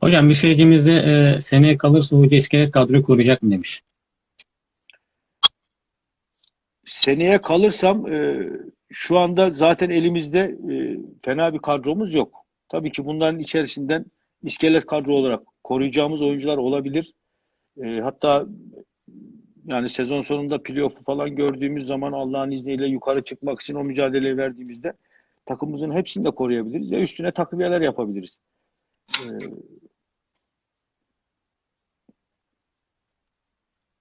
Hocam bir seyircimiz de e, seneye kalırsa hoca iskelet kadroyu koruyacak mı demiş. Seneye kalırsam e, şu anda zaten elimizde e, fena bir kadromuz yok. Tabii ki bunların içerisinden iskelet kadro olarak koruyacağımız oyuncular olabilir. E, hatta yani sezon sonunda playoff'u falan gördüğümüz zaman Allah'ın izniyle yukarı çıkmak için o mücadeleyi verdiğimizde takımımızın hepsini de koruyabiliriz ve üstüne takviyeler yapabiliriz. E,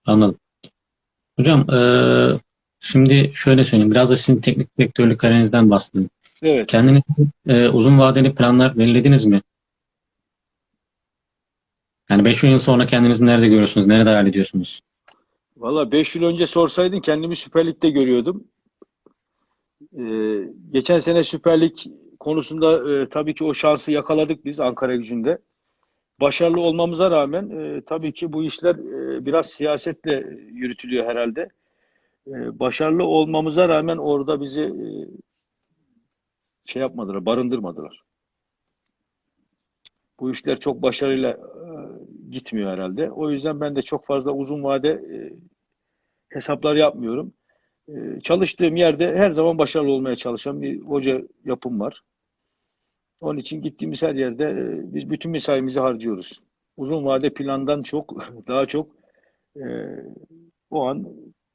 Anladım. Hocam e, şimdi şöyle söyleyeyim. Biraz da sizin teknik direktörlük kariyerinizden bahsedin. Evet. Kendiniz e, uzun vadeli planlar belirlediniz mi? Yani 5 yıl sonra kendinizi nerede görüyorsunuz? Nerede hayal ediyorsunuz? Valla 5 yıl önce sorsaydın kendimi Süper Lig'de görüyordum. Ee, geçen sene Süper Lig konusunda e, tabii ki o şansı yakaladık biz Ankara gücünde. Başarılı olmamıza rağmen e, tabii ki bu işler e, biraz siyasetle yürütülüyor herhalde. E, başarılı olmamıza rağmen orada bizi e, şey yapmadılar, barındırmadılar. Bu işler çok başarıyla e, gitmiyor herhalde. O yüzden ben de çok fazla uzun vade e, hesaplar yapmıyorum. Ee, Çalıştığım yerde her zaman başarılı olmaya çalışan bir hoca yapım var. Onun için gittiğimiz her yerde e, biz bütün mesaimizi harcıyoruz. Uzun vade plandan çok, daha çok e, o an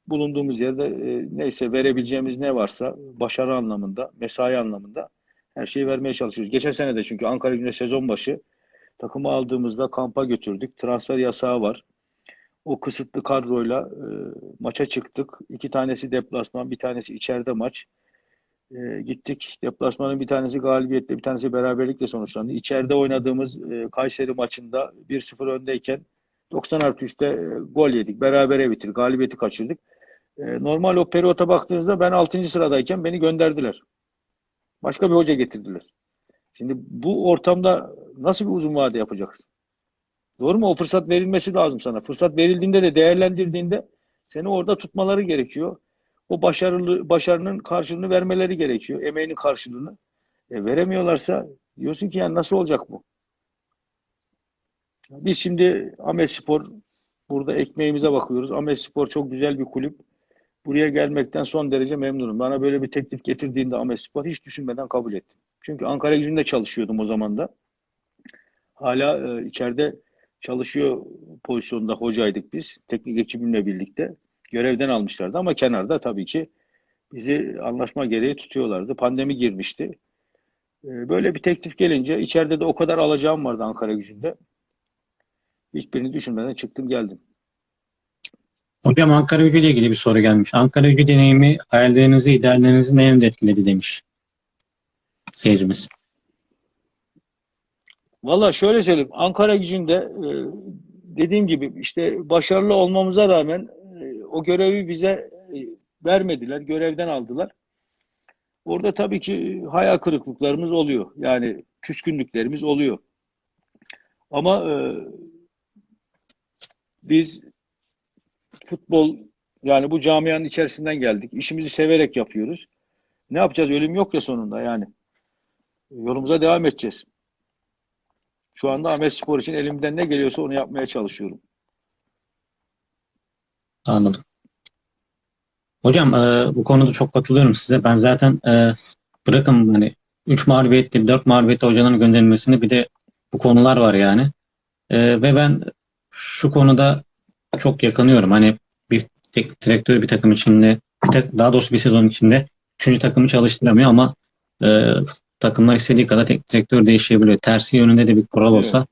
bulunduğumuz yerde e, neyse verebileceğimiz ne varsa başarı anlamında, mesai anlamında her şeyi vermeye çalışıyoruz. Geçen sene de çünkü Ankara Gücü'nde sezon başı takımı aldığımızda kampa götürdük. Transfer yasağı var. O kısıtlı kadroyla e, maça çıktık. İki tanesi deplasman, bir tanesi içeride maç. E, gittik. Deplasmanın bir tanesi galibiyetle, bir tanesi beraberlikle sonuçlandı. İçeride oynadığımız e, Kayseri maçında 1-0 öndeyken 90 artı 3'te e, gol yedik. Berabere bitirdik. Galibiyeti kaçırdık. E, normal o periyota baktığınızda ben 6. sıradayken beni gönderdiler. Başka bir hoca getirdiler. Şimdi bu ortamda nasıl bir uzun vade yapacaksın? Doğru mu? O fırsat verilmesi lazım sana. Fırsat verildiğinde de değerlendirdiğinde seni orada tutmaları gerekiyor. O başarılı başarının karşılığını vermeleri gerekiyor. Emeğinin karşılığını. E, veremiyorlarsa diyorsun ki yani nasıl olacak bu? Biz şimdi Ahmet Spor Burada ekmeğimize bakıyoruz. Ahmetspor çok güzel bir kulüp. Buraya gelmekten son derece memnunum. Bana böyle bir teklif getirdiğinde Ahmetspor hiç düşünmeden kabul ettim. Çünkü Ankara gücünde çalışıyordum o zaman da. Hala e, içeride çalışıyor pozisyonda hocaydık biz. Teknik ekibimle birlikte. Görevden almışlardı ama kenarda tabii ki bizi anlaşma gereği tutuyorlardı. Pandemi girmişti. E, böyle bir teklif gelince içeride de o kadar alacağım vardı Ankara gücünde. Hiçbirini düşünmeden çıktım geldim. Hocam Ankara Gücü ile ilgili bir soru gelmiş. Ankara Gücü deneyimi hayallerinizi, ideallerinizi ne yönde etkiledi demiş seyircimiz. Valla şöyle söyleyeyim. Ankara gücünde e, dediğim gibi işte başarılı olmamıza rağmen e, o görevi bize e, vermediler. Görevden aldılar. Orada tabii ki hayal kırıklıklarımız oluyor. Yani küskünlüklerimiz oluyor. Ama biz futbol yani bu camianın içerisinden geldik. İşimizi severek yapıyoruz. Ne yapacağız? Ölüm yok ya sonunda yani. Yolumuza devam edeceğiz. Şu anda Ahmet Spor için elimden ne geliyorsa onu yapmaya çalışıyorum. Anladım. Hocam e, bu konuda çok katılıyorum size. Ben zaten e, bırakın hani 3 mağlubiyetli, 4 mağlubiyetli hocaların gönderilmesini bir de bu konular var yani. E, ve ben şu konuda çok yakınıyorum. Hani bir tek direktör bir takım içinde, bir tak- daha doğrusu bir sezon içinde üçüncü takımı çalıştıramıyor ama e, takımlar istediği kadar tek direktör değişebiliyor. Tersi yönünde de bir kural Evet. olsa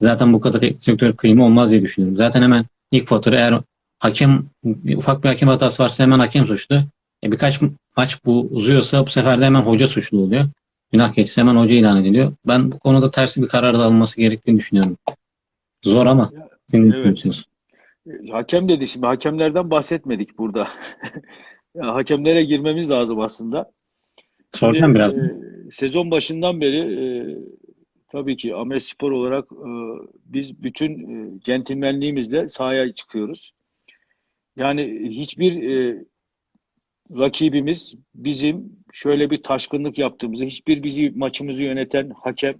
zaten bu kadar tek direktör kıyımı olmaz diye düşünüyorum. Zaten hemen ilk fatura eğer hakem ufak bir hakem hatası varsa hemen hakem suçlu. E, birkaç maç bu uzuyorsa bu sefer de hemen hoca suçlu oluyor. Günah keçisi hemen hoca ilan ediliyor. Ben bu konuda tersi bir karar da alınması gerektiğini düşünüyorum. Zor ama ne Evet. düşünüyorsunuz? E, Hakem dedi şimdi. Hakemlerden bahsetmedik burada. Ya, hakemlere girmemiz lazım aslında. Şimdi, biraz. e, sezon başından beri e, tabii ki Ahmet Spor olarak e, biz bütün e, centilmenliğimizle sahaya çıkıyoruz. Yani hiçbir e, rakibimiz bizim şöyle bir taşkınlık yaptığımızı, hiçbir bizi maçımızı yöneten hakem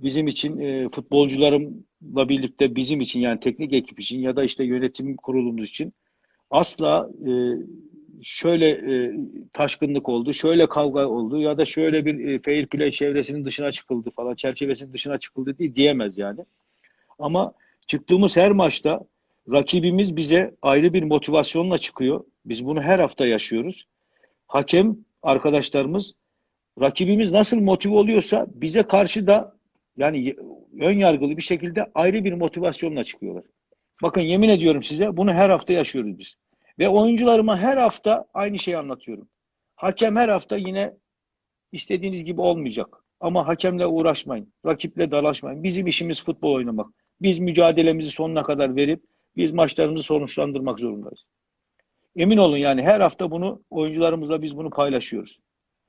bizim için e, futbolcularımla birlikte bizim için yani teknik ekip için ya da işte yönetim kurulumuz için asla e, şöyle e, taşkınlık oldu, şöyle kavga oldu ya da şöyle bir e, fair play çevresinin dışına çıkıldı falan, çerçevesinin dışına çıkıldı diye diyemez yani. Ama çıktığımız her maçta rakibimiz bize ayrı bir motivasyonla çıkıyor. Biz bunu her hafta yaşıyoruz. Hakem arkadaşlarımız rakibimiz nasıl motive oluyorsa bize karşı da yani ön yargılı bir şekilde ayrı bir motivasyonla çıkıyorlar. Bakın yemin ediyorum size bunu her hafta yaşıyoruz biz. Ve oyuncularıma her hafta aynı şeyi anlatıyorum. Hakem her hafta yine istediğiniz gibi olmayacak. Ama hakemle uğraşmayın. Rakiple dalaşmayın. Bizim işimiz futbol oynamak. Biz mücadelemizi sonuna kadar verip biz maçlarımızı sonuçlandırmak zorundayız. Emin olun yani her hafta bunu oyuncularımızla biz bunu paylaşıyoruz.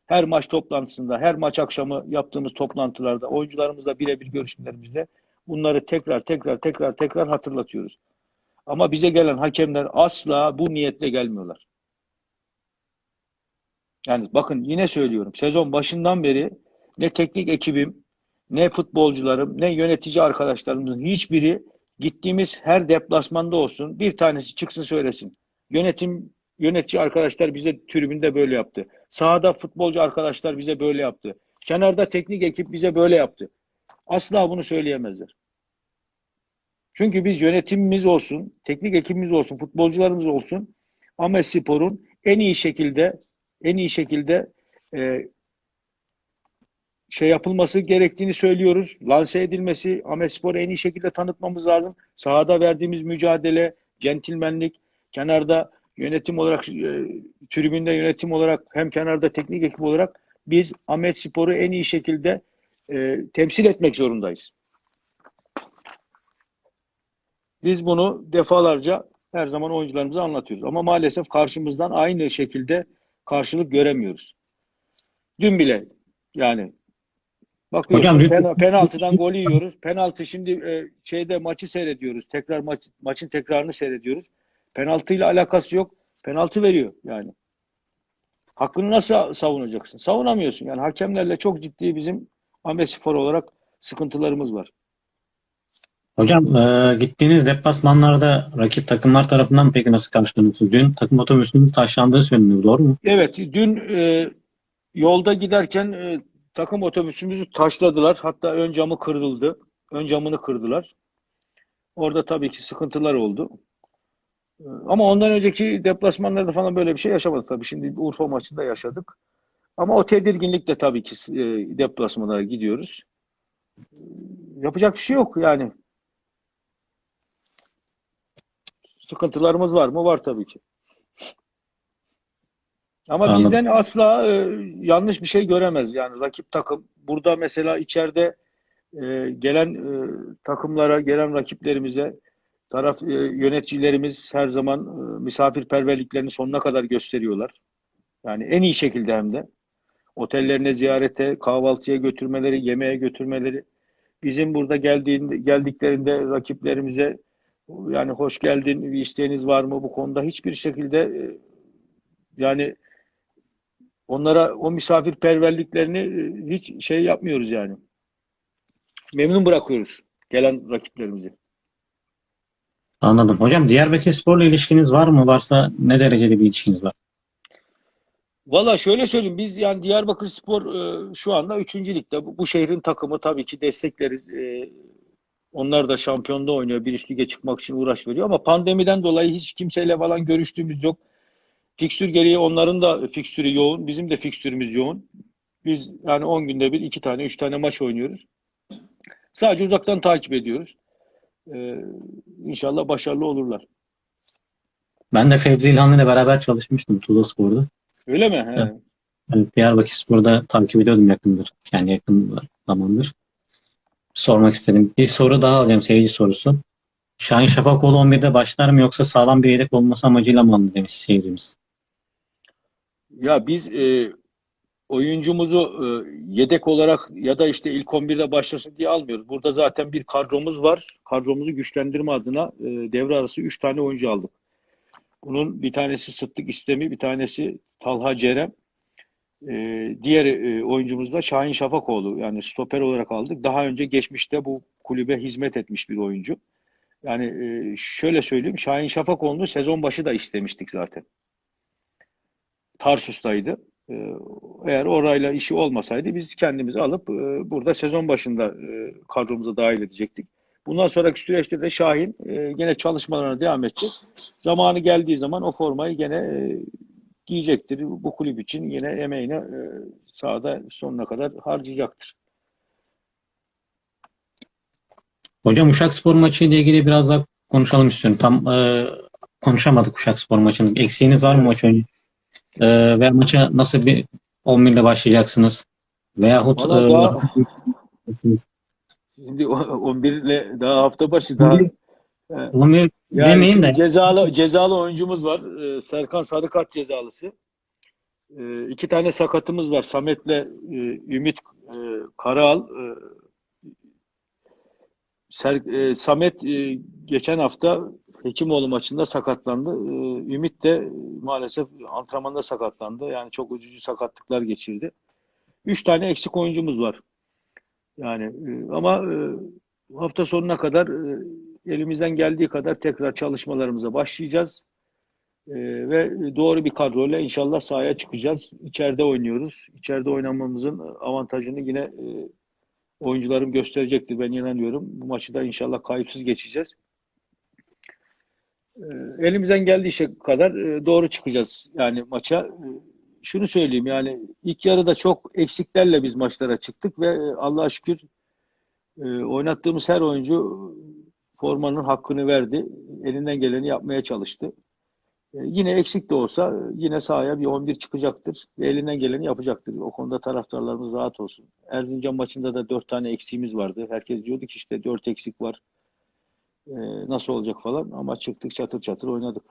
Her maç toplantısında, her maç akşamı yaptığımız toplantılarda, oyuncularımızla birebir görüşmelerimizde bunları tekrar tekrar tekrar tekrar hatırlatıyoruz. Ama bize gelen hakemler asla bu niyetle gelmiyorlar. Yani bakın yine söylüyorum. Sezon başından beri ne teknik ekibim, ne futbolcularım, ne yönetici arkadaşlarımızın hiçbiri gittiğimiz her deplasmanda olsun bir tanesi çıksın söylesin. Yönetim yönetici arkadaşlar bize tribünde böyle yaptı. Sahada futbolcu arkadaşlar bize böyle yaptı. Kenarda teknik ekip bize böyle yaptı. Asla bunu söyleyemezler. Çünkü biz yönetimimiz olsun, teknik ekibimiz olsun, futbolcularımız olsun Ahmet Spor'un en iyi şekilde en iyi şekilde e, şey yapılması gerektiğini söylüyoruz. Lanse edilmesi, Ahmet Spor'u en iyi şekilde tanıtmamız lazım. Sahada verdiğimiz mücadele, centilmenlik, kenarda yönetim olarak, e, tribünde yönetim olarak hem kenarda teknik ekip olarak biz Ahmet Spor'u en iyi şekilde e, temsil etmek zorundayız. Biz bunu defalarca her zaman oyuncularımıza anlatıyoruz. Ama maalesef karşımızdan aynı şekilde karşılık göremiyoruz. Dün bile yani bakıyorsun Hocam, pena- penaltıdan gol yiyoruz. Penaltı şimdi e, şeyde maçı seyrediyoruz. Tekrar maç, maçın tekrarını seyrediyoruz. Penaltıyla alakası yok. Penaltı veriyor yani. Hakkını nasıl savunacaksın? Savunamıyorsun. Yani hakemlerle çok ciddi bizim Ahmet Spor olarak sıkıntılarımız var. Hocam e, gittiğiniz deplasmanlarda rakip takımlar tarafından peki nasıl karşılanıyorsunuz? Dün takım otobüsünün taşlandığı söyleniyor. Doğru mu? Evet, dün e, yolda giderken e, takım otobüsümüzü taşladılar. Hatta ön camı kırıldı. Ön camını kırdılar. Orada tabii ki sıkıntılar oldu. Ama ondan önceki deplasmanlarda falan böyle bir şey yaşamadık tabii. Şimdi Urfa maçında yaşadık. Ama o tedirginlikle tabii ki e, deplasmanlara gidiyoruz. E, yapacak bir şey yok yani. Sıkıntılarımız var mı? Var tabii ki. Ama Anladım. bizden asla e, yanlış bir şey göremez. Yani rakip takım burada mesela içeride e, gelen e, takımlara, gelen rakiplerimize taraf e, yöneticilerimiz her zaman e, misafirperverliklerini sonuna kadar gösteriyorlar. Yani en iyi şekilde hem de. Otellerine ziyarete, kahvaltıya götürmeleri, yemeğe götürmeleri. Bizim burada geldiğinde, geldiklerinde rakiplerimize yani hoş geldin, bir isteğiniz var mı bu konuda hiçbir şekilde e, yani onlara o misafirperverliklerini e, hiç şey yapmıyoruz yani. Memnun bırakıyoruz gelen rakiplerimizi. Anladım. Hocam Diyarbakırspor'la ilişkiniz var mı? Varsa ne derecede bir ilişkiniz var? Valla şöyle söyleyeyim biz yani Diyarbakırspor e, şu anda 3. ligde. Bu, bu şehrin takımı tabii ki destekleriz. E, onlar da şampiyonda oynuyor. Bir üst lige çıkmak için uğraş veriyor ama pandemiden dolayı hiç kimseyle falan görüştüğümüz yok. Fikstür gereği onların da fikstürü yoğun. Bizim de fikstürümüz yoğun. Biz yani 10 günde bir iki tane, üç tane maç oynuyoruz. Sadece uzaktan takip ediyoruz. Ee, inşallah başarılı olurlar. Ben de Fevzi İlhanlı ile beraber çalışmıştım Tuzla Spor'da. Öyle mi? He. Evet. Evet, Diyarbakırspor'da takip ediyordum yakındır. Yani yakın zamandır. Sormak istedim. Bir soru daha alacağım seyirci sorusu. Şahin Şafakoğlu 11'de başlar mı yoksa sağlam bir yedek olması amacıyla mı alındı demiş seyircimiz. Ya biz e, oyuncumuzu e, yedek olarak ya da işte ilk 11'de başlasın diye almıyoruz. Burada zaten bir kadromuz var. Kadromuzu güçlendirme adına e, devre arası 3 tane oyuncu aldık. Bunun bir tanesi Sıddık İstemi, bir tanesi Talha Cerem. E, diğer e, oyuncumuz da Şahin Şafakoğlu. Yani stoper olarak aldık. Daha önce geçmişte bu kulübe hizmet etmiş bir oyuncu. Yani şöyle söyleyeyim, Şahin Şafakoğlu'nu sezon başı da istemiştik zaten. Tarsus'taydı. Ee, Eğer orayla işi olmasaydı biz kendimizi alıp e, burada sezon başında e, kadromuza dahil edecektik. Bundan sonraki süreçte de Şahin e, gene çalışmalarına devam edecek. Zamanı geldiği zaman o formayı gene e, giyecektir. Bu kulüp için yine emeğini e, sahada sonuna kadar harcayacaktır. Hocam Uşakspor maçı ile ilgili biraz daha konuşalım istiyorum. Tam e, konuşamadık Uşakspor maçının. Eksiğiniz var mı maç önce? E, ve maça nasıl bir 11 ile başlayacaksınız? Veyahut Valla e, daha- Şimdi o- 11 ile daha hafta başı daha 11 Yani demeyin şimdi de cezalı cezalı oyuncumuz var. Ee, Serkan Sarıkart cezalısı. Ee, iki tane sakatımız var. Samet'le e, Ümit e, Karaal. E, Ser- e, Samet e, geçen hafta Hekimoğlu maçında sakatlandı. E, Ümit de maalesef antrenmanda sakatlandı. Yani çok üzücü sakatlıklar geçirdi. Üç tane eksik oyuncumuz var. Yani e, ama e, hafta sonuna kadar e, elimizden geldiği kadar tekrar çalışmalarımıza başlayacağız. Ve doğru bir kadroyla inşallah sahaya çıkacağız. İçeride oynuyoruz. İçeride oynamamızın avantajını yine oyuncularım gösterecektir. Ben inanıyorum. Bu maçı da inşallah kayıpsız geçeceğiz. E, elimizden geldiği şey kadar e, doğru çıkacağız yani maça. E, şunu söyleyeyim yani ilk yarıda çok eksiklerle biz maçlara çıktık ve e, Allah'a şükür e, oynattığımız her oyuncu formanın hakkını verdi. Elinden geleni yapmaya çalıştı. E, yine eksik de olsa yine sahaya bir 11 çıkacaktır ve elinden geleni yapacaktır. O konuda taraftarlarımız rahat olsun. Erzincan maçında da 4 tane eksiğimiz vardı. Herkes diyordu ki işte 4 eksik var. E, nasıl olacak falan ama çıktık çatır çatır oynadık.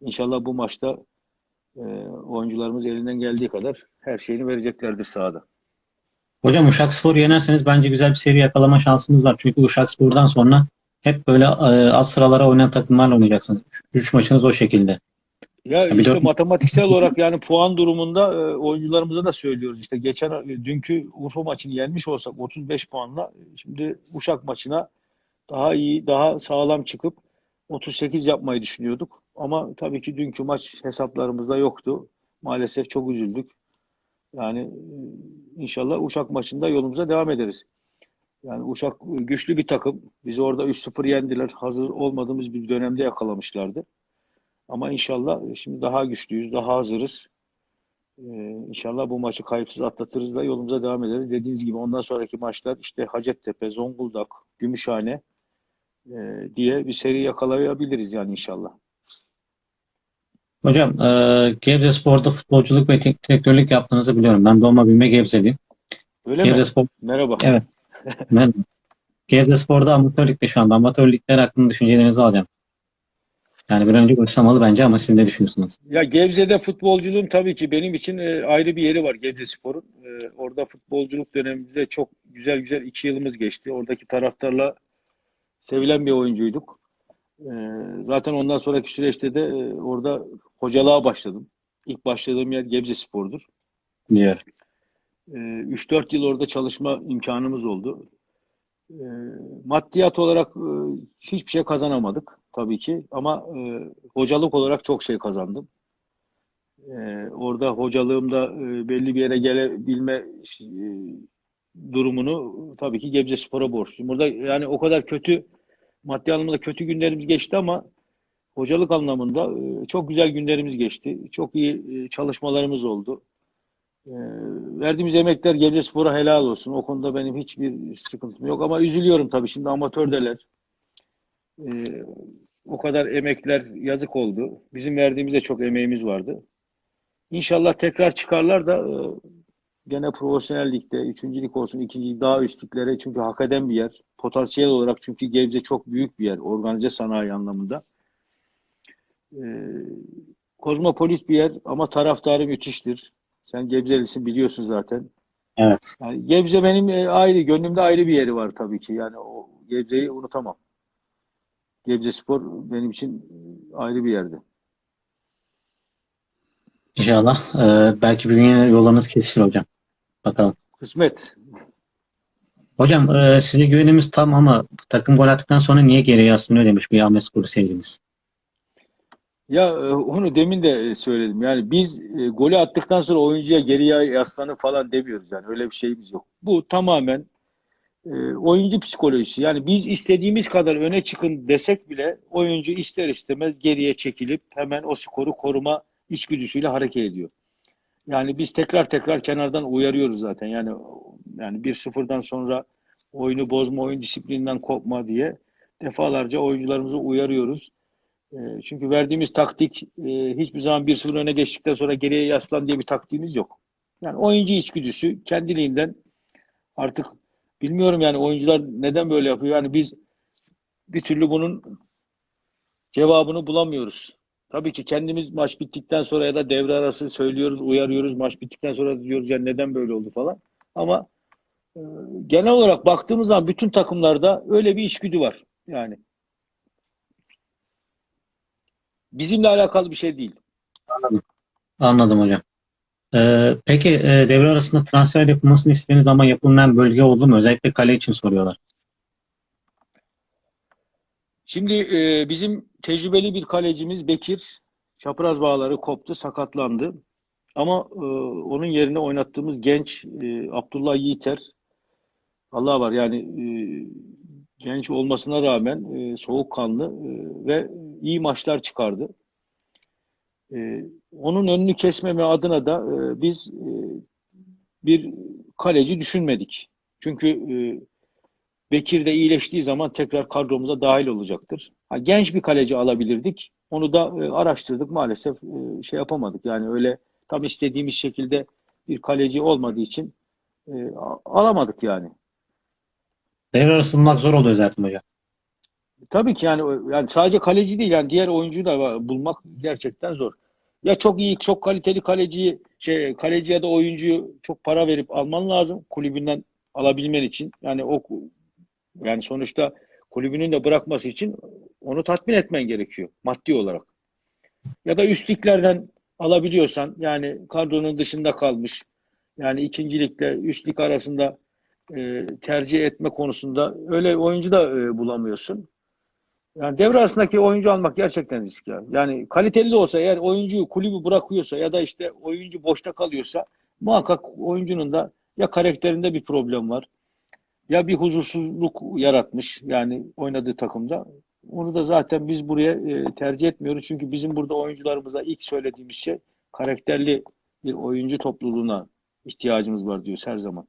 İnşallah bu maçta e, oyuncularımız elinden geldiği kadar her şeyini vereceklerdir sahada. hocam Uşakspor'u yenerseniz bence güzel bir seri yakalama şansınız var. Çünkü Uşakspor'dan sonra hep böyle e, az sıralara oynayan takımlarla oynayacaksınız. 3 maçınız o şekilde. Ya bir işte dört- matematiksel olarak yani puan durumunda e, oyuncularımıza da söylüyoruz. İşte geçen dünkü Urfa maçını yenmiş olsak 35 puanla şimdi Uşak maçına daha iyi, daha sağlam çıkıp 38 yapmayı düşünüyorduk. Ama tabii ki dünkü maç hesaplarımızda yoktu. Maalesef çok üzüldük. Yani e, inşallah Uşak maçında yolumuza devam ederiz. Yani Uşak güçlü bir takım. Bizi orada 3-0 yendiler. Hazır olmadığımız bir dönemde yakalamışlardı. Ama inşallah şimdi daha güçlüyüz, daha hazırız. Ee, inşallah bu maçı kayıpsız atlatırız da yolumuza devam ederiz. Dediğiniz gibi ondan sonraki maçlar işte Hacettepe, Zonguldak, Gümüşhane e, diye bir seri yakalayabiliriz yani inşallah. Hocam e, Gebzespor'da futbolculuk ve teknik direktörlük yaptığınızı biliyorum. Ben doğma büyüme Gebzeliyim. Öyle mi? Gebzespor, Merhaba. evet. Ben Gebzespor'da amatör ligde şu anda. Amatör ligler hakkında düşüncelerinizi alacağım. Yani bir önce başlamalı bence ama siz ne düşünüyorsunuz? Ya Gebze'de futbolculuğun tabii ki benim için e, ayrı bir yeri var Gebzespor'un. E, orada futbolculuk dönemimizde çok güzel güzel iki yılımız geçti. Oradaki taraftarla sevilen bir oyuncuyduk. E, zaten ondan sonraki süreçte de e, orada hocalığa başladım. İlk başladığım yer Gebzespor'dur. Diyor. E, 3-4 yıl orada çalışma imkanımız oldu. E, maddiyat olarak e, hiçbir şey kazanamadık tabii ki ama e, hocalık olarak çok şey kazandım. E, orada hocalığımda e, belli bir yere gelebilme e, durumunu tabii ki Gebzespor'a borçluyum. Burada yani o kadar kötü maddi anlamda kötü günlerimiz geçti ama hocalık anlamında e, çok güzel günlerimiz geçti. Çok iyi e, çalışmalarımız oldu. E, verdiğimiz emekler Gebzespor'a helal olsun. O konuda benim hiçbir sıkıntım yok ama üzülüyorum tabii şimdi amatördeler. O kadar emekler yazık oldu. Bizim verdiğimizde çok emeğimiz vardı. İnşallah tekrar çıkarlar da gene profesyonel ligde, üçüncülük olsun, ikincilik daha üst liglere çünkü hak eden bir yer. Potansiyel olarak çünkü Gebze çok büyük bir yer organize sanayi anlamında. E, kozmopolit bir yer ama taraftarı müthiştir. Sen Gebzelisin biliyorsun zaten. Evet. Yani Gebze benim e, ayrı, gönlümde ayrı bir yeri var tabii ki. Yani o Gebze'yi unutamam. Gebzespor benim için ayrı bir yerde. İnşallah. e, belki bir gün yollarınız kesişir hocam. Bakalım. Kısmet. Hocam e, size güvenimiz tam ama takım gol attıktan sonra niye geriye yaslanıyor demiş bir Ahmet Spor seyircimiz. Ya e, onu demin de söyledim. Yani biz e, golü attıktan sonra oyuncuya geriye yaslanın falan demiyoruz yani. Öyle bir şeyimiz yok. Bu tamamen e, oyuncu psikolojisi. Yani biz istediğimiz kadar öne çıkın desek bile oyuncu ister istemez geriye çekilip hemen o skoru koruma içgüdüsüyle hareket ediyor. Yani biz tekrar tekrar kenardan uyarıyoruz zaten. Yani yani 1-0'dan sonra oyunu bozma, oyun disiplininden kopma diye defalarca oyuncularımızı uyarıyoruz. E, çünkü verdiğimiz taktik e, hiçbir zaman 1-0 öne geçtikten sonra geriye yaslan diye bir taktiğimiz yok. Yani oyuncu içgüdüsü kendiliğinden artık bilmiyorum yani oyuncular neden böyle yapıyor. Yani biz bir türlü bunun cevabını bulamıyoruz. Tabii ki kendimiz maç bittikten sonra ya da devre arası söylüyoruz, uyarıyoruz. Maç bittikten sonra diyoruz yani neden böyle oldu falan. Ama e, genel olarak baktığımız zaman bütün takımlarda öyle bir içgüdü var. Yani bizimle alakalı bir şey değil. Anladım hocam. E, peki e, devre arasında transfer yapılmasını istediğiniz ama yapılmayan bölge oldu mu? Özellikle kale için soruyorlar. Şimdi e, bizim tecrübeli bir kalecimiz Bekir çapraz bağları koptu, sakatlandı. Ama e, onun yerine oynattığımız genç e, Abdullah Yiğiter Allah var yani e, genç olmasına rağmen e, soğukkanlı e, ve iyi maçlar çıkardı. E, onun önünü kesmeme adına da e, biz e, bir kaleci düşünmedik. Çünkü e, Bekir de iyileştiği zaman tekrar kadromuza dahil olacaktır. Ha, genç bir kaleci alabilirdik. Onu da e, araştırdık. Maalesef e, şey yapamadık. Yani öyle tam istediğimiz şekilde bir kaleci olmadığı için e, alamadık yani. Devre arası bulmak zor oluyor zaten hocam. Tabii ki yani yani sadece kaleci değil yani diğer oyuncuyu da bulmak gerçekten zor. Ya çok iyi, çok kaliteli kaleciyi şey kaleci ya da oyuncuyu çok para verip alman lazım kulübünden alabilmen için. Yani o yani sonuçta kulübünün de bırakması için onu tatmin etmen gerekiyor maddi olarak. Ya da üst liglerden alabiliyorsan yani kadronun dışında kalmış yani ikinci ligle üst lig arasında e, tercih etme konusunda öyle oyuncu da e, bulamıyorsun. Yani devre arasındaki oyuncu almak gerçekten risk ya. Yani kaliteli de olsa eğer oyuncuyu kulübü bırakıyorsa ya da işte oyuncu boşta kalıyorsa muhakkak oyuncunun da ya karakterinde bir problem var ya bir huzursuzluk yaratmış yani oynadığı takımda. Onu da zaten biz buraya e, tercih etmiyoruz. Çünkü bizim burada oyuncularımıza ilk söylediğimiz şey karakterli bir oyuncu topluluğuna ihtiyacımız var diyoruz her zaman.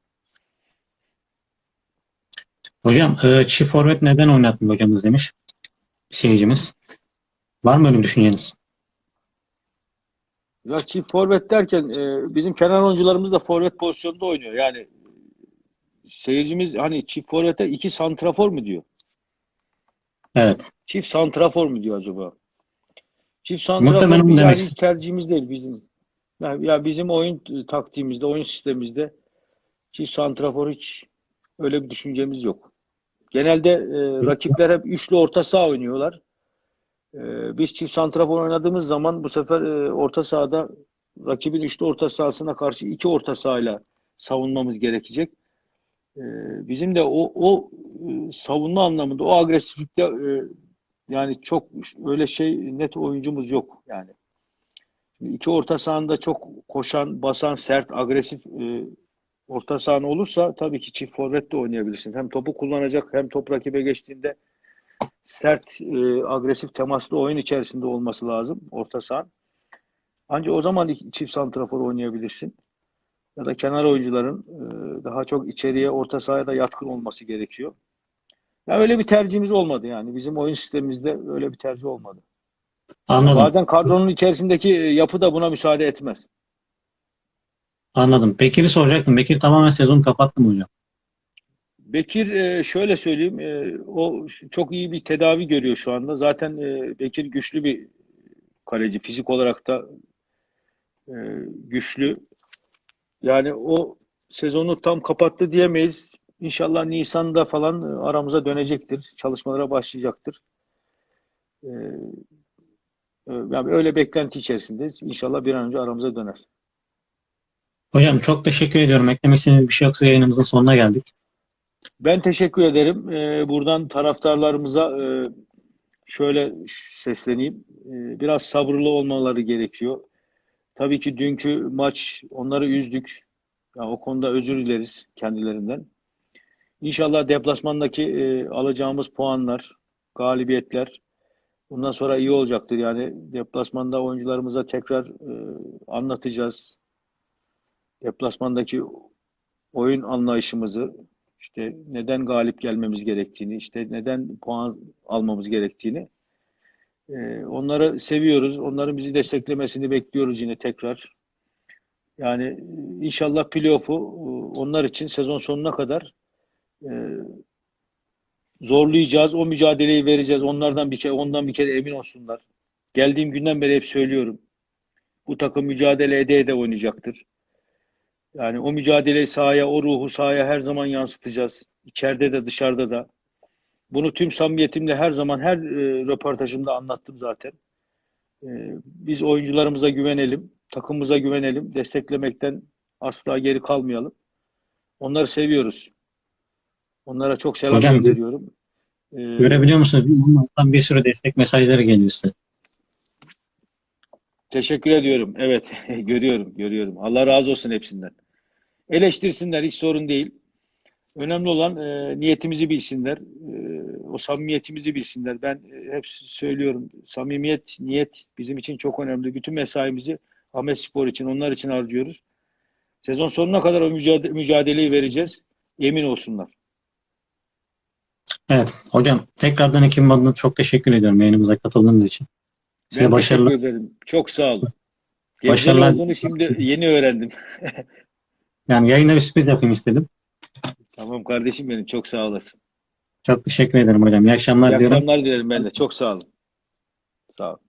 Hocam e, çift forvet neden oynatmıyor hocamız demiş seyircimiz. Var mı öyle bir düşünceniz? Ya çift forvet derken e, bizim kenar oyuncularımız da forvet pozisyonunda oynuyor. Yani seyircimiz hani çift forvete iki santrafor mu diyor? Evet. Çift santrafor mu diyor acaba? Çift santrafor yani demek tercihimiz değil bizim. Yani ya bizim oyun taktiğimizde, oyun sistemimizde çift santrafor hiç öyle bir düşüncemiz yok. Genelde e, rakipler hep üçlü orta saha oynuyorlar. E, biz çift santrafor oynadığımız zaman bu sefer e, orta sahada rakibin üçlü orta sahasına karşı iki orta sahayla savunmamız gerekecek. E, bizim de o, o e, savunma anlamında o agresiflikte e, yani çok öyle şey net oyuncumuz yok yani. İki orta sahanda çok koşan, basan, sert, agresif e, orta sahan olursa tabii ki çift forvet de oynayabilirsin. Hem topu kullanacak hem top rakibe geçtiğinde sert, e, agresif temaslı oyun içerisinde olması lazım orta sahan. Ancak o zaman çift santrafor oynayabilirsin. Ya da kenar oyuncuların e, daha çok içeriye, orta sahaya da yatkın olması gerekiyor. Ya öyle bir tercihimiz olmadı yani. Bizim oyun sistemimizde öyle bir tercih olmadı. Anladım. Bazen kadronun içerisindeki e, yapı da buna müsaade etmez. Anladım. Bekir'i soracaktım. Bekir tamamen sezonu kapattı mı hocam? Bekir e, şöyle söyleyeyim, o çok iyi bir tedavi görüyor şu anda. Zaten Bekir güçlü bir kaleci, fizik olarak da güçlü. Yani o sezonu tam kapattı diyemeyiz. İnşallah Nisan'da falan e, aramıza dönecektir, çalışmalara başlayacaktır. E, e, yani öyle beklenti içerisindeyiz. İnşallah bir an önce aramıza döner. Hocam çok teşekkür ediyorum. Eklemek istediğiniz bir şey yoksa yayınımızın sonuna geldik. Ben teşekkür ederim. Ee, buradan taraftarlarımıza e, şöyle sesleneyim. Ee, biraz sabırlı olmaları gerekiyor. Tabii ki dünkü maç onları üzdük. Ya, o konuda özür dileriz kendilerinden. İnşallah deplasmandaki e, alacağımız puanlar, galibiyetler bundan sonra iyi olacaktır. Yani deplasmanda oyuncularımıza tekrar e, anlatacağız. Deplasmandaki oyun anlayışımızı, işte neden galip gelmemiz gerektiğini, işte neden puan almamız gerektiğini. Ee, onları seviyoruz. Onların bizi desteklemesini bekliyoruz yine tekrar. Yani e, inşallah playoff'u e, onlar için sezon sonuna kadar e, zorlayacağız. O mücadeleyi vereceğiz. Onlardan bir kere, ondan bir kere emin olsunlar. Geldiğim günden beri hep söylüyorum. Bu takım mücadele ede ede oynayacaktır. Yani o mücadeleyi sahaya, o ruhu sahaya her zaman yansıtacağız. İçeride de dışarıda da. Bunu tüm samimiyetimle her zaman her e, röportajımda anlattım zaten. E, biz oyuncularımıza güvenelim, takımımıza güvenelim, desteklemekten asla geri kalmayalım. Onları seviyoruz. Onlara çok selam Hocam, gönderiyorum. E, Görebiliyor musunuz? Onlardan bir sürü destek mesajları geliyor size. Teşekkür ediyorum. Evet, görüyorum, görüyorum. Allah razı olsun hepsinden. Eleştirsinler, hiç sorun değil. Önemli olan e, niyetimizi bilsinler, e, o samimiyetimizi bilsinler. Ben e, hep söylüyorum, samimiyet, niyet bizim için çok önemli. Bütün mesaimizi Ahmet Spor için, onlar için harcıyoruz. Sezon sonuna kadar o mücadele, mücadeleyi vereceğiz. Emin olsunlar. Evet hocam tekrardan ekibim adına çok teşekkür ediyorum yayınımıza katıldığınız için. Size Ben başarılar. teşekkür ederim. Çok sağ olun. Gebze'li Başarılar. olduğunu şimdi yeni öğrendim. Yani yayında bir sürpriz yapayım istedim. Tamam kardeşim benim, çok sağ olasın. Çok teşekkür ederim hocam. İyi akşamlar İyi diyorum. akşamlar dilerim ben de. Çok sağ olun. Sağ olun.